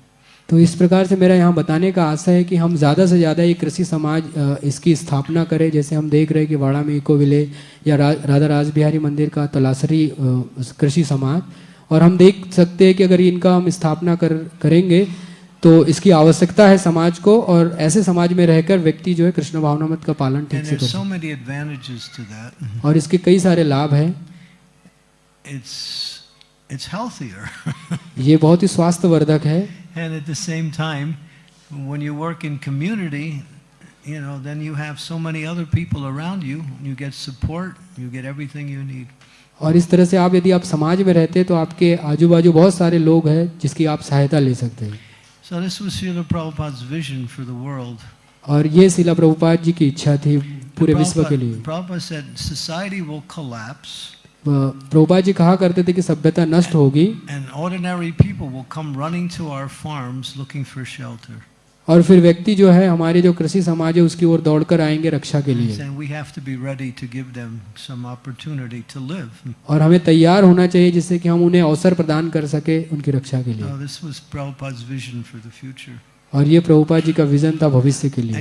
तो इस प्रकार से मेरा यहाँ बताने का आशा है कि हम ज़्यादा से ज़्यादा ये कृषि समाज इसकी स्थापना करें। जैसे हम देख रहे हैं कि वाड़ा में इको विलेज या रा, राधा राज बिहारी मंदिर का तलासरी कृषि समाज। और हम देख सकते हैं कि अगर इनका हम स्थापना कर करेंगे तो इसकी आवश्यकता है समाज को और ऐसे समाज में रहकर व्यक्ति जो है कृष्ण भावनामत का पालन ठीक से कर so और इसके कई सारे लाभ हैं। It's, healthier. ये बहुत ही स्वास्थ्यवर्धक है and at the same time, when you work in community, you know, then you have so many other people around you. You get support, you get everything you need. और इस तरह से आप यदि आप समाज में रहते हैं तो आपके आजू बाजू बहुत सारे लोग हैं जिसकी आप सहायता ले सकते हैं So this was Srila Prabhupada's vision for the world. और ये शिला प्रभुपाद जी की इच्छा थी पूरे विश्व के लिए Prabhupada said society will collapse Prabhupada ji कहा करते थे कि सभ्यता नष्ट होगी। और फिर व्यक्ति जो है हमारे जो कृषि समाज है उसकी ओर दौड़कर आएँगे रक्षा के लिए। और हमें तैयार होना चाहिए जिससे कि हम उन्हें अवसर प्रदान कर सके उनकी रक्षा के लिए। और ये प्रभुपा जी का विजन था भविष्य के लिए।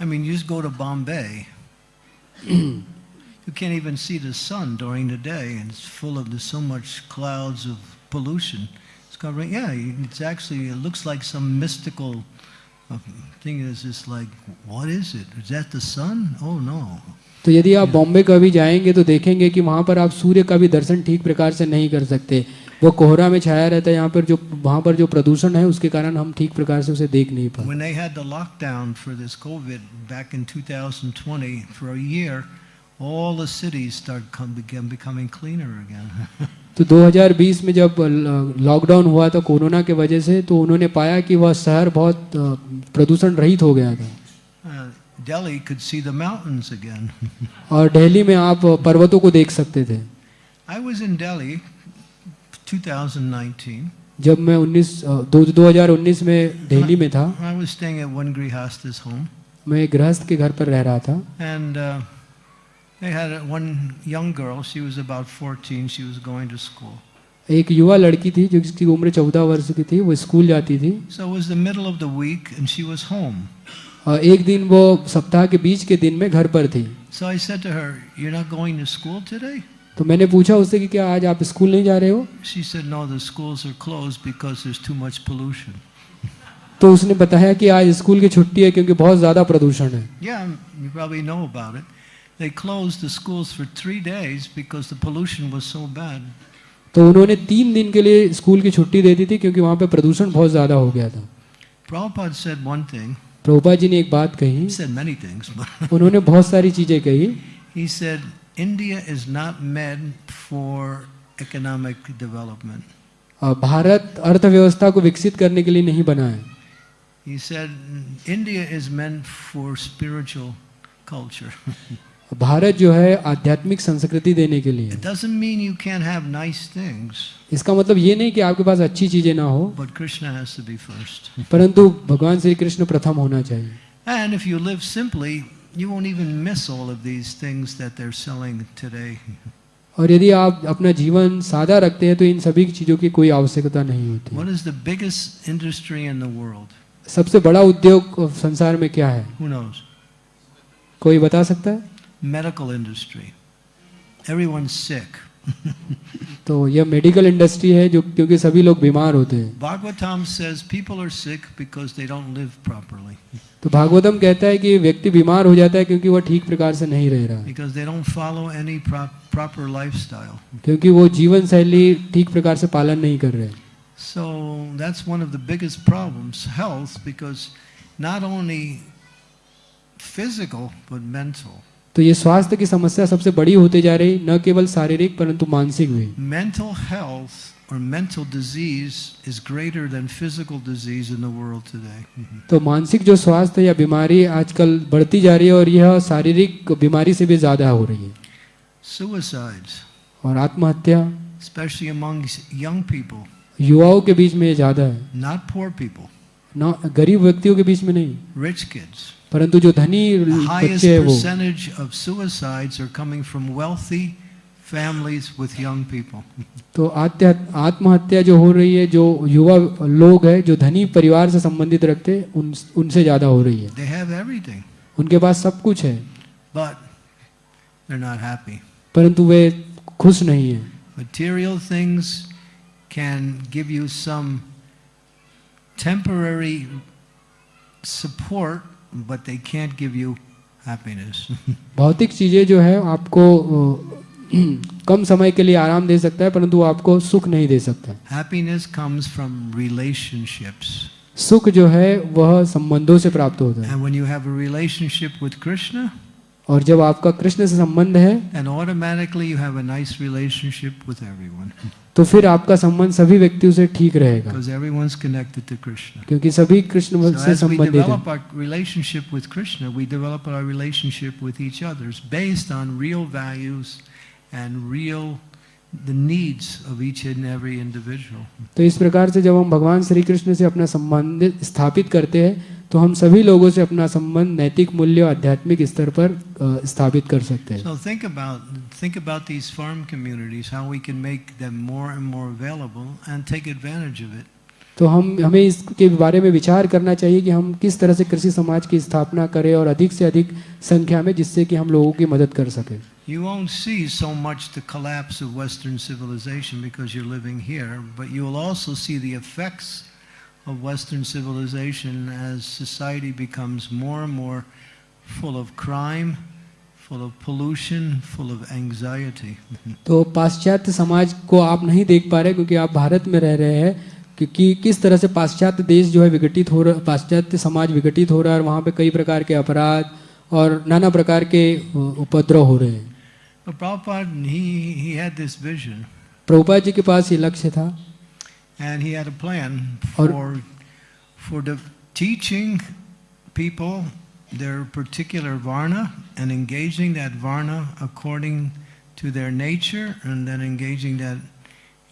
I mean, you just go to Bombay. You can't even see the sun during the day, and it's full of there's so much clouds of pollution. It's covering, yeah, it's actually, it looks like some mystical uh, thing. It's just like, what is it? Is that the sun? Oh no. तो यदि आप बॉम्बे कभी जाएँगे तो देखेंगे कि वहाँ पर आप सूर्य का भी दर्शन ठीक प्रकार से नहीं कर सकते वो कोहरा में छाया रहता है यहाँ पर जो वहाँ पर जो प्रदूषण है उसके कारण हम ठीक प्रकार से उसे देख नहीं पाते When they had the lockdown for this COVID back in 2020 for a year, all the cities started come, began becoming cleaner again. तो 2020 में जब लॉकडाउन हुआ था कोरोना के वजह से तो उन्होंने पाया कि वह शहर बहुत प्रदूषण रहित हो गया था Uh, Delhi could see the mountains again. और दिल्ली में आप पर्वतों को देख सकते थे I was in Delhi 2019. जब मैं 19 दो 2019 में दिल्ली में था I was staying at one Grihasta's home, मैं गृहस्थ के घर पर रह रहा था and uh, they had one young girl. She was about 14. She was going to school. एक युवा लड़की थी जिसकी उम्र चौदह वर्ष की थी वो स्कूल जाती थी So it was the middle of the week, and she was home. और एक दिन वो सप्ताह के बीच के दिन में घर पर थी So I said to her, "You're not going to school today?" तो मैंने पूछा उससे कि क्या आज आप स्कूल नहीं जा रहे हो She said, no, the schools are closed because there's too much pollution. तो उसने बताया कि आज स्कूल की छुट्टी है क्योंकि बहुत ज़्यादा प्रदूषण है Yeah, you probably know about it. They closed the schools for three days because the pollution was so bad. तो उन्होंने तीन दिन के लिए स्कूल की छुट्टी दे दी थी क्योंकि वहाँ पे प्रदूषण बहुत ज़्यादा हो गया था Prabhupada said one thing. Prabhupada ji ने एक बात कही He said many things, but उन्होंने बहुत सारी चीज़ें कही he said India is not meant for economic development. Bharat अर्थव्यवस्था को विकसित करने के लिए नहीं बना है He said India is meant for spiritual culture. Bharat जो है आध्यात्मिक संस्कृति देने के लिए It doesn't mean you can't have nice things, इसका मतलब ये नहीं कि आपके पास अच्छी चीज़ें ना हो but Krishna has to be first. परंतु भगवान श्री कृष्ण प्रथम होना चाहिए And if you live simply, you won't even miss all of these things that they're selling today. और यदि आप अपना जीवन सादा रखते हैं तो इन सभी चीज़ों की कोई आवश्यकता नहीं होती What is the biggest industry in the world? सबसे बड़ा उद्योग संसार में क्या है Who knows? कोई बता सकता है Medical industry. Everyone's sick. तो यह मेडिकल इंडस्ट्री है जो क्योंकि सभी लोग बीमार होते हैं। तो भागवतम कहता है कि व्यक्ति बीमार हो जाता है क्योंकि वह ठीक प्रकार से नहीं रह रहा। क्योंकि वो जीवन शैली ठीक प्रकार से पालन नहीं कर रहे। So that's one of the biggest problems health because not only physical but mental तो ये स्वास्थ्य की समस्या सबसे बड़ी होते जा रही न केवल शारीरिक परंतु मानसिक भी mental health Or mental disease is greater than physical disease in the world today. Mm-hmm. तो मानसिक जो स्वास्थ्य या बीमारी आजकल बढ़ती जा रही है और यह शारीरिक बीमारी से भी ज़्यादा हो रही है Suicides. और आत्महत्या Especially among young people. युवाओं के बीच में ज़्यादा है Not poor people. ना गरीब व्यक्तियों के बीच में नहीं रिच किड्स परंतु जो धनी बच्चे हैं वो percentage of suicides are coming from wealthy families with young people. तो आत्महत्या जो हो रही है जो युवा लोग हैं जो धनी परिवार से संबंधित रखते हैं, उन उनसे ज़्यादा हो रही है They have everything, उनके पास सब कुछ है but they're not happy. परंतु वे खुश नहीं हैं Material things can give you some temporary support, but they can't give you happiness. भौतिक चीज़ें जो है आपको कम समय के लिए आराम दे सकता है परंतु आपको सुख नहीं दे सकता happiness comes from relationships. सुख जो है वह संबंधों से प्राप्त होता है And when you have a relationship with Krishna, और जब आपका कृष्ण से संबंध है nice तो फिर आपका संबंध सभी व्यक्तियों से ठीक रहेगा क्योंकि सभी कृष्ण से संबंधित हैं। The needs of each and every individual. तो इस प्रकार से जब हम भगवान श्री कृष्ण से अपना संबंध स्थापित करते हैं तो हम सभी लोगों से अपना संबंध नैतिक मूल्य और आध्यात्मिक स्तर पर स्थापित कर सकते हैं So think about think about these farm communities, how we can make them more and more available and take advantage of it. तो हम हमें इसके बारे में विचार करना चाहिए कि हम किस तरह से कृषि समाज की स्थापना करें और अधिक से अधिक संख्या में जिससे कि हम लोगों की मदद कर सकें You won't see so much the collapse of Western civilization because you're living here, but you will also see the effects of Western civilization as society becomes more and more full of crime, full of pollution, full of anxiety. तो पाश्चात्य समाज को आप नहीं देख पा रहे क्योंकि आप भारत में रह रहे हैं क्योंकि किस तरह से पाश्चात्य देश जो है विघटित हो रहा पाश्चात्य समाज विघटित हो रहा है और वहाँ पे कई प्रकार के अपराध और नाना प्रकार के उपद्रव हो रहे हैं। प्रभुपाद जी के पास ये लक्ष्य था। and he had a plan Or- for, for the teaching people their particular varna and engaging that varna according to their nature and then engaging that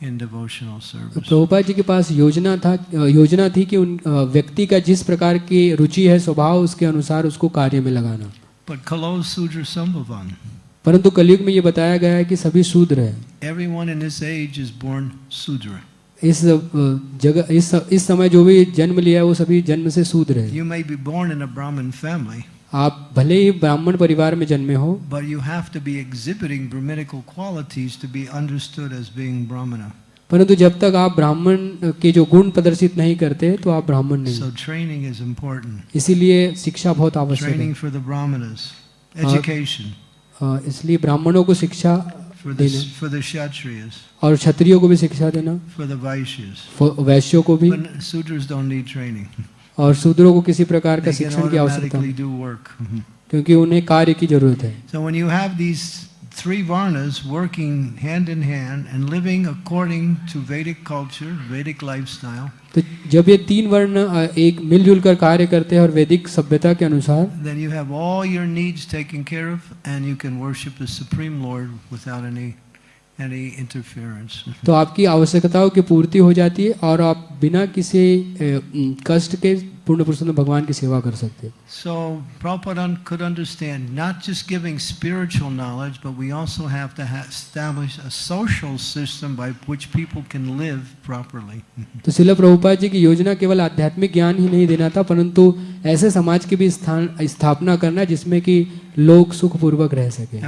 in devotional तो service. प्रभुपाद जी के पास योजना था अ, योजना थी कि उन अ, व्यक्ति का जिस प्रकार की रुचि है स्वभाव उसके अनुसार उसको कार्य में लगाना But Kalo Sudra Sambhavan, परंतु कलयुग में ये बताया गया है कि सभी शूद्र हैं everyone in this age is born Sudra. इस जगह इस इस समय जो भी जन्म लिया है वो सभी जन्म से सूद रहे you may be born in Brahmin family आप भले ही ब्राह्मण परिवार में जन्मे हो but you have to be exhibiting brahminical qualities to be understood as being Brahmin परंतु जब तक आप ब्राह्मण के जो गुण प्रदर्शित नहीं करते तो आप ब्राह्मण नहीं so, training is इसीलिए शिक्षा बहुत आवश्यक है। इसलिए ब्राह्मणों को शिक्षा देना for the Kshatriyas, और क्षत्रियों को भी शिक्षा देना for the Vaishyas. फ- वैश्यों को भी But Sudras don't need training. और शूद्रों को किसी प्रकार का शिक्षण की आवश्यकता. क्योंकि उन्हें कार्य की ज़रूरत है So when you have these three varnas working hand in hand and living according to Vedic culture, Vedic lifestyle, तो जब ये तीन वर्ण एक मिलजुल कर कार्य करते हैं और वैदिक सभ्यता के अनुसार then you have all your needs taken care of and you can worship the Supreme Lord without any any interference. तो आपकी आवश्यकताओं की पूर्ति हो जाती है और आप बिना किसी कष्ट के पूर्ण पुरुषोत्तम भगवान की सेवा कर सकते हैं So Prabhupada could understand not just giving spiritual knowledge, but we also have to establish a social system by which people can live properly. तो शिला प्रभुपाद जी की योजना केवल आध्यात्मिक ज्ञान ही नहीं देना था परंतु ऐसे समाज की भी स्थान स्थापना करना जिसमें कि लोग सुखपूर्वक रह सके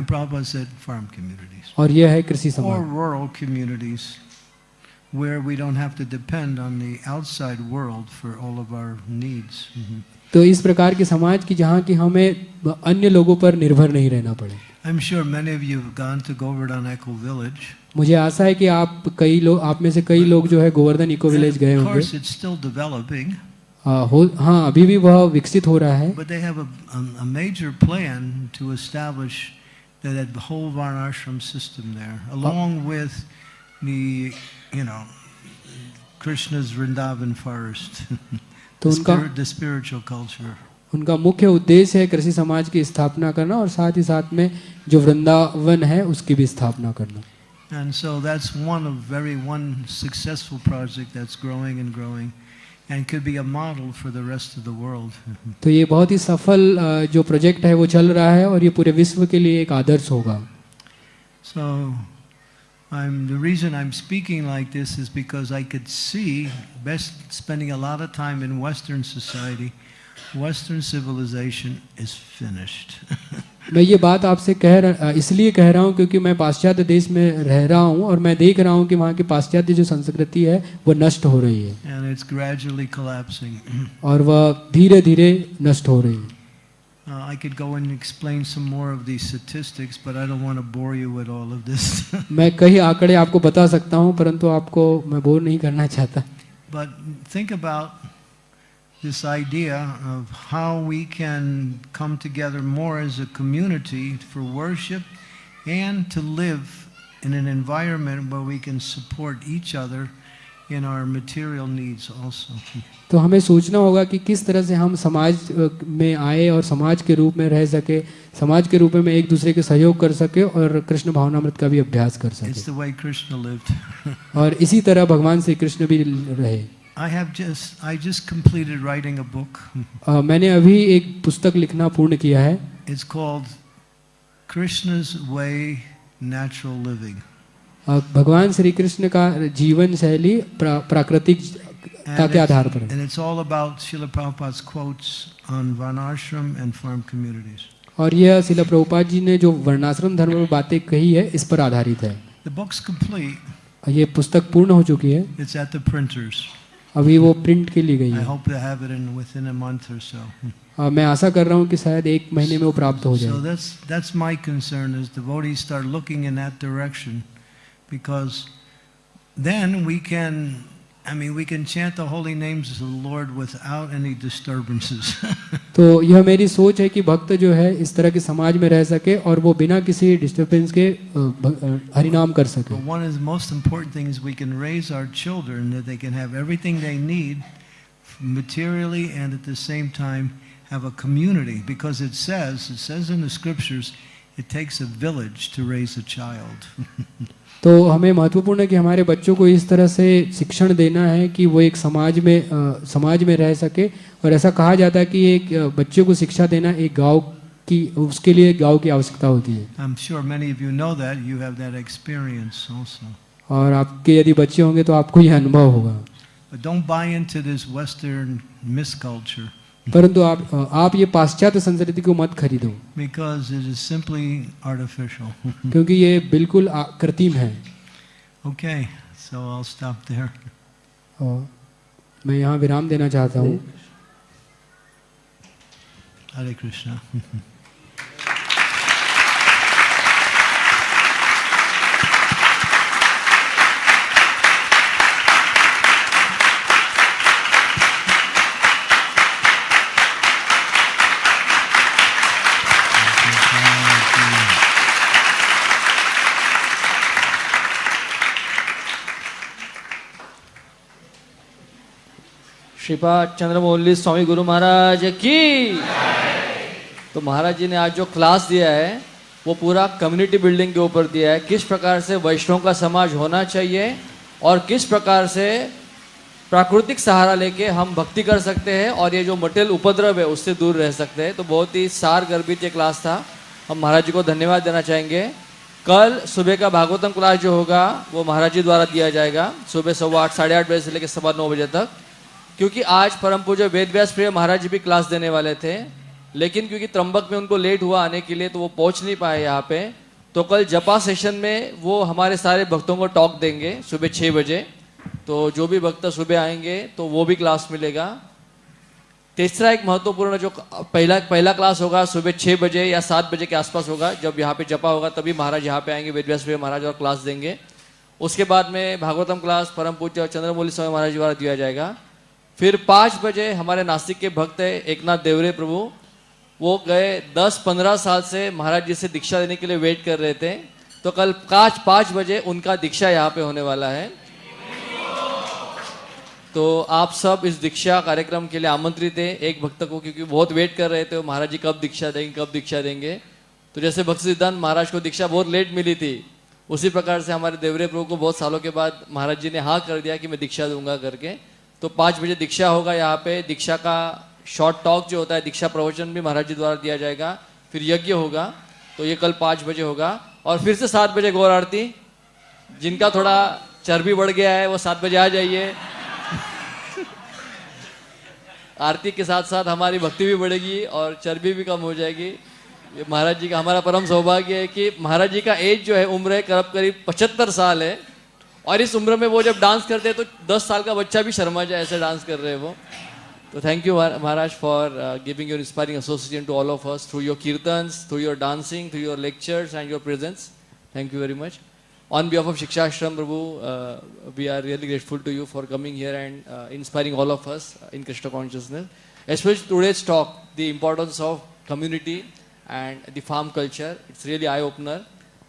और यह है कृषि समाज where we don't have to depend on the outside world for all of our needs. तो इस प्रकार के समाज की जहाँ की हमें अन्य लोगों पर निर्भर नहीं रहना पड़े I'm sure many of you have gone to Govardhan Echo Village. मुझे आशा है कि आप कई लोग आप में से कई लोग जो है गोवर्धन इको विलेज गए of course, it's still developing, हो हाँ अभी भी वह विकसित हो रहा है। But the major plan to establish that system there along you know Krishna's Vrindavan forest तो उनका द स्पिरिचुअल कल्चर उनका मुख्य उद्देश्य है कृषि समाज की स्थापना करना और साथ ही साथ में जो वृंदावन है उसकी भी स्थापना करना। And so that's one of very one successful project that's growing and growing and could be a model for the rest of the world. तो ये बहुत ही सफल अ, जो प्रोजेक्ट है वो चल रहा है और ये पूरे विश्व के लिए एक आदर्श होगा So I'm the reason I'm speaking like this is because I could see best spending a lot of time in Western society, Western civilization is finished. मैं ये बात आपसे कह रहा इसलिए कह रहा हूँ क्योंकि मैं पाश्चात्य देश में रह रहा हूँ और मैं देख रहा हूँ कि वहाँ की पाश्चात्य जो संस्कृति है वो नष्ट हो रही है and it's gradually collapsing. और वह धीरे धीरे नष्ट हो रही है Uh, I could go and explain some more of these statistics, but I don't want to bore you with all of this. मैं कई आंकड़े आपको बता सकता हूँ परंतु आपको मैं बोर नहीं करना चाहता but think about this idea of how we can come together more as a community for worship and to live in an environment where we can support each other in our material needs also. तो हमें सोचना होगा कि किस तरह से हम समाज अ, में आए और समाज के रूप में रह सके समाज के रूप में एक दूसरे के सहयोग कर सके और कृष्ण भावनामृत का भी अभ्यास कर It's सके the way Krishna lived. और इसी तरह भगवान श्री कृष्ण भी रहे I have just I just completed writing a book. अ, मैंने अभी एक पुस्तक लिखना पूर्ण किया है It's called Krishna's Way Natural Living. अ, भगवान श्री कृष्ण का जीवन शैली प्रा, प्राकृतिकता के आधार पर and it's all about Srila Prabhupada's quotes on Varnashram and farm communities. और यह शिला प्रभुपाद जी ने जो वर्णाश्रम धर्म पर बातें कही है इस पर आधारित है The book's complete. ये पुस्तक पूर्ण हो चुकी है It's at the printers. अभी वो प्रिंट के लिए गई I है hope to have it in within a month or so. अ, मैं आशा कर रहा हूँ कि शायद एक महीने में वो प्राप्त हो So जाए that's that's my concern is devotees start looking in that direction because then we can I mean we can chant the holy names of the Lord without any disturbances. तो यह मेरी सोच है कि भक्त जो है इस तरह के समाज में रह सके और वो बिना किसी डिस्टरबेंस के अ, भ- अ, हरिनाम कर सके but one of the most important things we can raise our children that they can have everything they need materially and at the same time have a community because it says it says in the scriptures it takes a village to raise a child. तो हमें महत्वपूर्ण है कि हमारे बच्चों को इस तरह से शिक्षण देना है कि वो एक समाज में अ, समाज में रह सके और ऐसा कहा जाता है कि एक बच्चे को शिक्षा देना एक गाँव की उसके लिए गाँव की आवश्यकता होती है I'm sure many of you know that. You have that experience also. और आपके यदि बच्चे होंगे तो आपको यह अनुभव होगा But don't buy into this Western misculture परंतु आप आप ये पाश्चात्य संस्कृति को मत खरीदो। क्योंकि ये बिल्कुल कृत्रिम है। ओके सो आई मैं यहाँ विराम देना चाहता हूँ। हरे कृष्णा श्रीपाद चंद्रमौली स्वामी गुरु महाराज की। तो महाराज जी ने आज जो क्लास दिया है, वो पूरा कम्युनिटी बिल्डिंग के ऊपर दिया है। किस प्रकार से वैष्णव का समाज होना चाहिए और किस प्रकार से प्राकृतिक सहारा लेके हम भक्ति कर सकते हैं और ये जो मटेरियल उपद्रव है, उससे दूर रह सकते हैं। तो बहुत ही सार गर्भित ये क्लास था। हम महाराज जी को धन्यवाद देना चाहेंगे। कल सुबह का भागवतम क्लास जो होगा, वो महाराज जी द्वारा दिया जाएगा। सुबह सवा आठ, साढ़े आठ बजे से लेकर सवा नौ बजे तक। क्योंकि आज परम पूज्य वेद व्यास प्रिय महाराज जी भी क्लास देने वाले थे, लेकिन क्योंकि त्र्यंबक में उनको लेट हुआ आने के लिए तो वो पहुँच नहीं पाए यहाँ पे तो कल जपा सेशन में वो हमारे सारे भक्तों को टॉक देंगे सुबह छः बजे तो जो भी भक्त सुबह आएँगे तो वो भी क्लास मिलेगा। तीसरा एक महत्वपूर्ण जो पहला पहला क्लास होगा सुबह छः बजे या सात बजे के आसपास होगा, जब यहाँ पे जपा होगा, तभी महाराज यहाँ पे आएँगे वेद व्यास प्रिय महाराज और क्लास देंगे। उसके बाद में भागवतम क्लास, परम पूज्य चंद्रमौली स्वामी महाराज द्वारा दिया जाएगा। फिर पाँच बजे हमारे नासिक के भक्त है, एकनाथ देवरे प्रभु। वो गए दस पंद्रह साल से महाराज जी से दीक्षा देने के लिए वेट कर रहे थे। तो कल पाँच पाँच बजे उनका दीक्षा यहाँ पे होने वाला है। तो आप सब इस दीक्षा कार्यक्रम के लिए आमंत्रित है, एक भक्त को, क्योंकि बहुत वेट कर रहे थे। महाराज जी कब दीक्षा देंगे, कब दीक्षा देंगे। तो जैसे भक्त सिद्धांत महाराज को दीक्षा बहुत लेट मिली थी, उसी प्रकार से हमारे देवरे प्रभु को बहुत सालों के बाद महाराज जी ने हाँ कर दिया कि मैं दीक्षा दूँगा करके। तो पाँच बजे दीक्षा होगा यहाँ पे। दीक्षा का शॉर्ट टॉक जो होता है, दीक्षा प्रवचन भी महाराज जी द्वारा दिया जाएगा। फिर यज्ञ होगा तो ये कल पाँच बजे होगा। और फिर से सात बजे गौर आरती। जिनका थोड़ा चर्बी बढ़ गया है, वो सात बजे आ जाइए। आरती के साथ साथ हमारी भक्ति भी बढ़ेगी और चर्बी भी कम हो जाएगी। ये महाराज जी का हमारा परम सौभाग्य है कि महाराज जी का एज जो है, उम्र है करीब करीब पचहत्तर साल है। और इस उम्र में वो जब डांस करते हैं तो 10 साल का बच्चा भी शर्मा जाए, ऐसे डांस कर रहे हैं वो। तो thank you Maharaj for giving your inspiring association to all of us through your kirtan through your dancing through your lectures and your presence thank you very much on behalf of Shiksha Shikshashram Prabhu we are really grateful to you for coming here and inspiring all of us in Krishna consciousness especially today's talk the importance of community and the farm culture it's really eye opener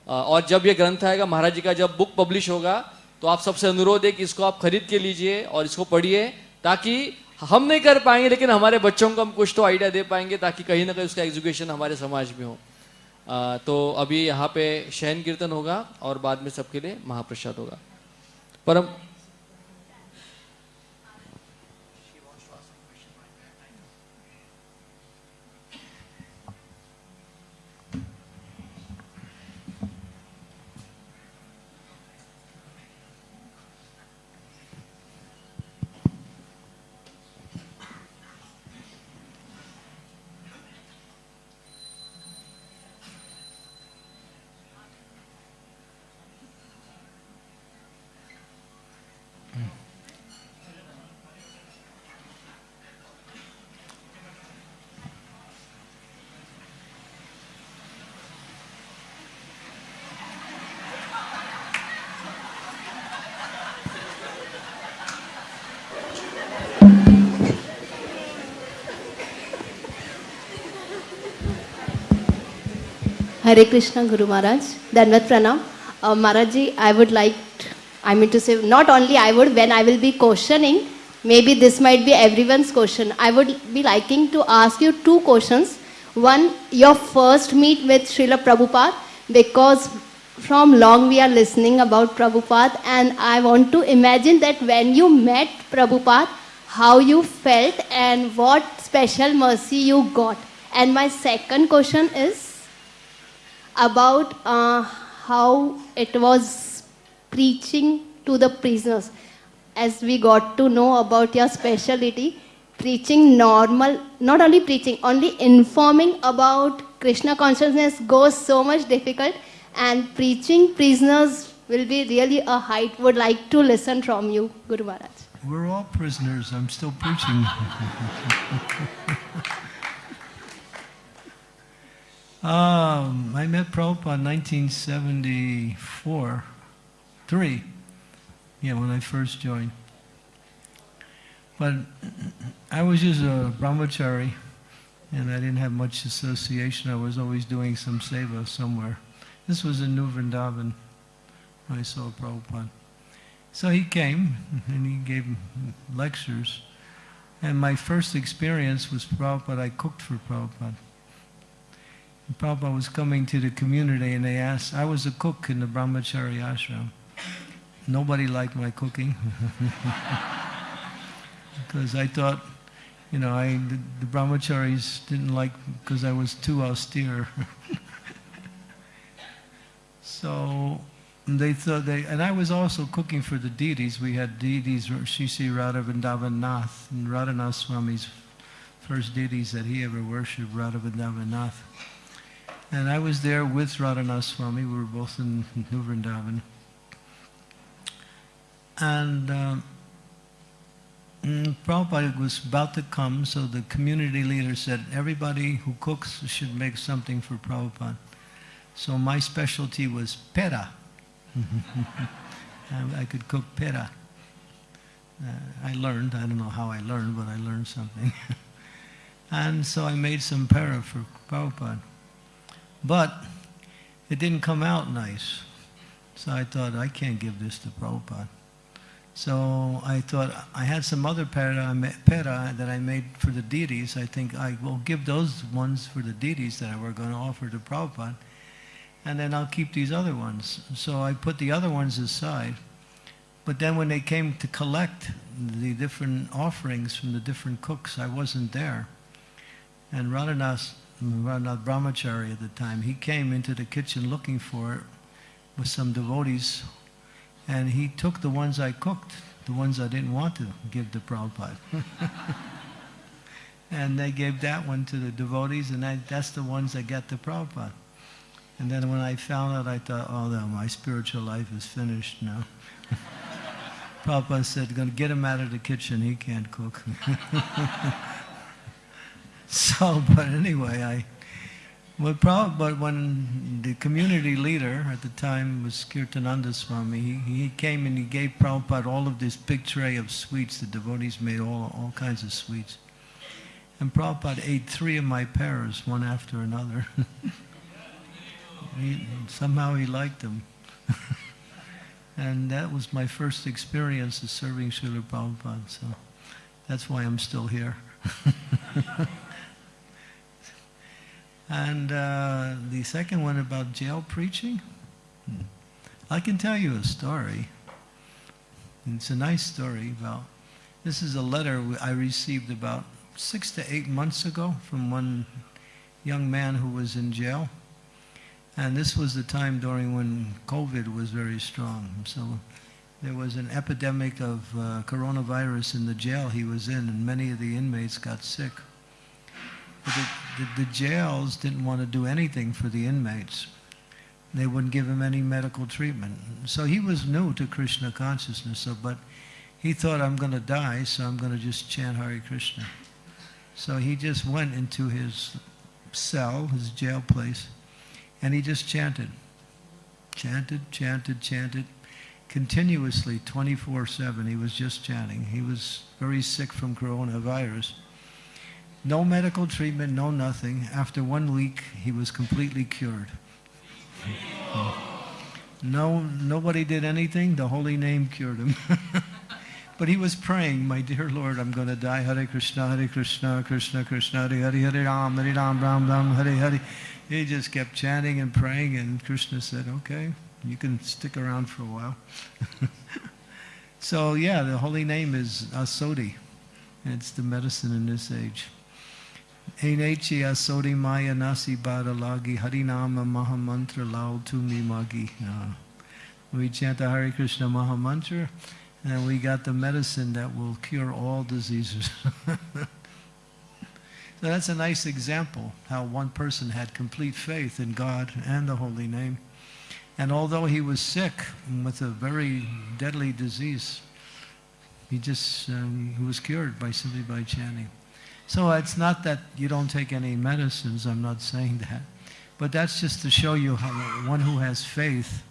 और जब ये ग्रंथ आएगा, महाराज जी का जब book publish होगा तो आप सबसे अनुरोध है कि इसको आप खरीद के लीजिए और इसको पढ़िए ताकि हम नहीं कर पाएँगे लेकिन हमारे बच्चों को हम कुछ तो आइडिया दे पाएँगे ताकि कहीं ना कहीं उसका एजुकेशन हमारे समाज में हो। आ, तो अभी यहाँ पे शयन कीर्तन होगा और बाद में सबके लिए महाप्रसाद होगा। परम Hare Krishna Guru Maharaj, Danvat Pranam. Uh, Maharaj ji, I would like, I mean to say, not only I would, when I will be questioning, maybe this might be everyone's question. I would be liking to ask you two questions. One, your first meet with Srila Prabhupada, because from long we are listening about Prabhupada, and I want to imagine that when you met Prabhupada, how you felt and what special mercy you got. And my second question is, about uh, how it was preaching to the prisoners. As we got to know about your specialty, preaching normal, not only preaching, only informing about Krishna consciousness goes so much difficult, and preaching prisoners will be really a height. Would like to listen from you, Guru Maharaj. We're all prisoners. I'm still preaching. um, I met Prabhupada in 1974, 3. Yeah, when I first joined. But I was just a brahmachari, and I didn't have much association. I was always doing some seva somewhere. This was in New Vrindavan. I saw Prabhupada. So he came and he gave lectures. And my first experience was Prabhupada. I cooked for Prabhupada. Prabhupada was coming to the community and they asked, I was a cook in the Brahmachari ashram. Nobody liked my cooking. because I thought, you know, I, the, the brahmacharis didn't like because I was too austere. so they thought they, and I was also cooking for the deities. We had deities, Shisi Radha Vrindavan Nath, and Radhanath Swami's first deities that he ever worshipped, Radha Nath. And I was there with Radhanath Swami. We were both in New Vrindavan. And um, mm, Prabhupada was about to come, so the community leader said, everybody who cooks should make something for Prabhupada. So my specialty was pera. I could cook pera. Uh, I learned, I don't know how I learned, but I learned something. and so I made some pera for Prabhupada. But it didn't come out nice. So I thought, I can't give this to Prabhupada. So I thought, I had some other pera, pera that I made for the deities. I think I will give those ones for the deities that I were going to offer to Prabhupada. And then I'll keep these other ones. So I put the other ones aside. But then when they came to collect the different offerings from the different cooks, I wasn't there. And Radhanath, Radhanath Brahmachari at the time, he came into the kitchen looking for it with some devotees. And he took the ones I cooked, the ones I didn't want to give to Prabhupada. and they gave that one to the devotees, and I, that's the ones that got to Prabhupada. And then when I found out, I thought, oh, no, my spiritual life is finished now. Prabhupada said, going to get him out of the kitchen. He can't cook. so, but anyway, I Well, prob- but when the community leader at the time was Kirtananda Swami, he, he came and he gave Prabhupada all of this big tray of sweets. The devotees made all, all kinds of sweets. And Prabhupada ate three of my pears, one after another. he, somehow he liked them. and that was my first experience of serving Srila Prabhupada, so that's why I'm still here. And uh, the second one about jail preaching, Hmm. I can tell you a story. It's a nice story about. This is a letter I received about six to eight months ago from one young man who was in jail. And this was the time during when COVID was very strong. So there was an epidemic of uh, coronavirus in the jail he was in, and many of the inmates got sick. The, the, the jails didn't want to do anything for the inmates. They wouldn't give him any medical treatment. So he was new to Krishna consciousness, so, but he thought, I'm going to die, so I'm going to just chant Hare Krishna. So he just went into his cell, his jail place, and he just chanted. Chanted, chanted, chanted, continuously, 24-7. He was just chanting. He was very sick from coronavirus. No medical treatment, no nothing. After one week, he was completely cured. No, nobody did anything. The holy name cured him. but he was praying, "My dear Lord, I'm going to die. Hare Krishna, Hare Krishna, Krishna Krishna, Hare Hare, Hare Ram, Hare Ram, Ram Ram, Hare Hare." He just kept chanting and praying, and Krishna said, "Okay, you can stick around for a while." so yeah, the holy name is Asodi, it's the medicine in this age. Enechi asodi maya nasi badalagi harinama mahamantra lao tumi magi. Uh, we chant the Hare Krishna Mahamantra and we got the medicine that will cure all diseases. so that's a nice example how one person had complete faith in God and the holy name. And although he was sick with a very deadly disease, he just um, he was cured by simply by chanting. So it's not that you don't take any medicines, I'm not saying that. But that's just to show you how one who has faith,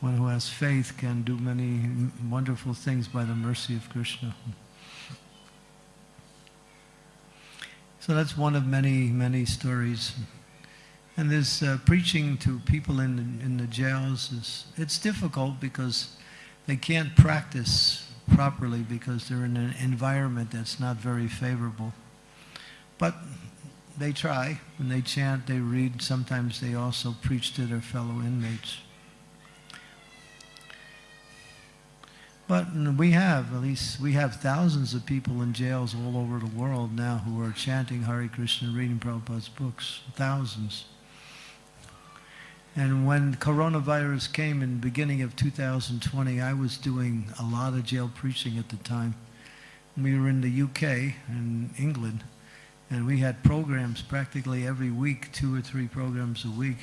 one who has faith can do many wonderful things by the mercy of Krishna. So that's one of many, many stories. And this uh, preaching to people in in the jails is, it's difficult because they can't practice properly because they're in an environment that's not very favorable. But they try. When they chant, they read. Sometimes they also preach to their fellow inmates. But we have, at least, we have thousands of people in jails all over the world now who are chanting Hare Krishna, reading Prabhupada's books. Thousands. And when coronavirus came in beginning of 2020, I was doing a lot of jail preaching at the time. We were in the UK and England, and we had programs practically every week, two or three programs a week.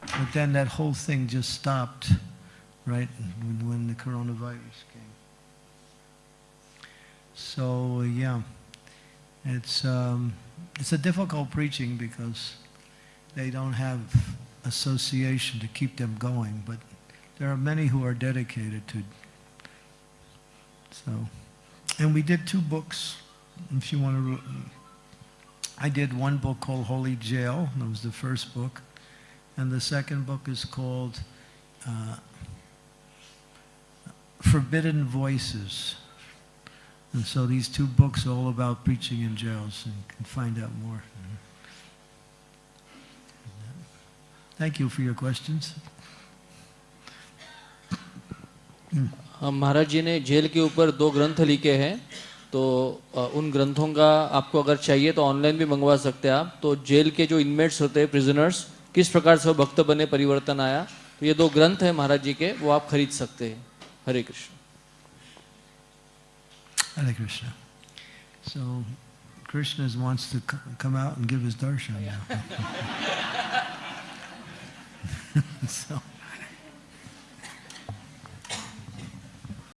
But then that whole thing just stopped, right, when, when the coronavirus came. So, yeah, it's, um, it's a difficult preaching because they don't have association to keep them going, but there are many who are dedicated to. So, and we did two books. If you want to, I did one book called Holy Jail. That was the first book, and the second book is called uh, Forbidden Voices. And so these two books are all about preaching in jails, and you can find out more. Thank you for your questions. हम महाराज जी ने jail के ऊपर दो ग्रंथ लिखे हैं तो उन ग्रंथों का आपको अगर चाहिए तो ऑनलाइन भी मंगवा सकते हैं आप तो जेल के जो इनमेट्स होते हैं प्रिजनर्स किस प्रकार से वो भक्त बने परिवर्तन आया तो ये दो ग्रंथ हैं महाराज जी के वो आप खरीद सकते हैं हरे Krishna Hare Krishna. So, Krishna wants to come out and give his darshan now. so,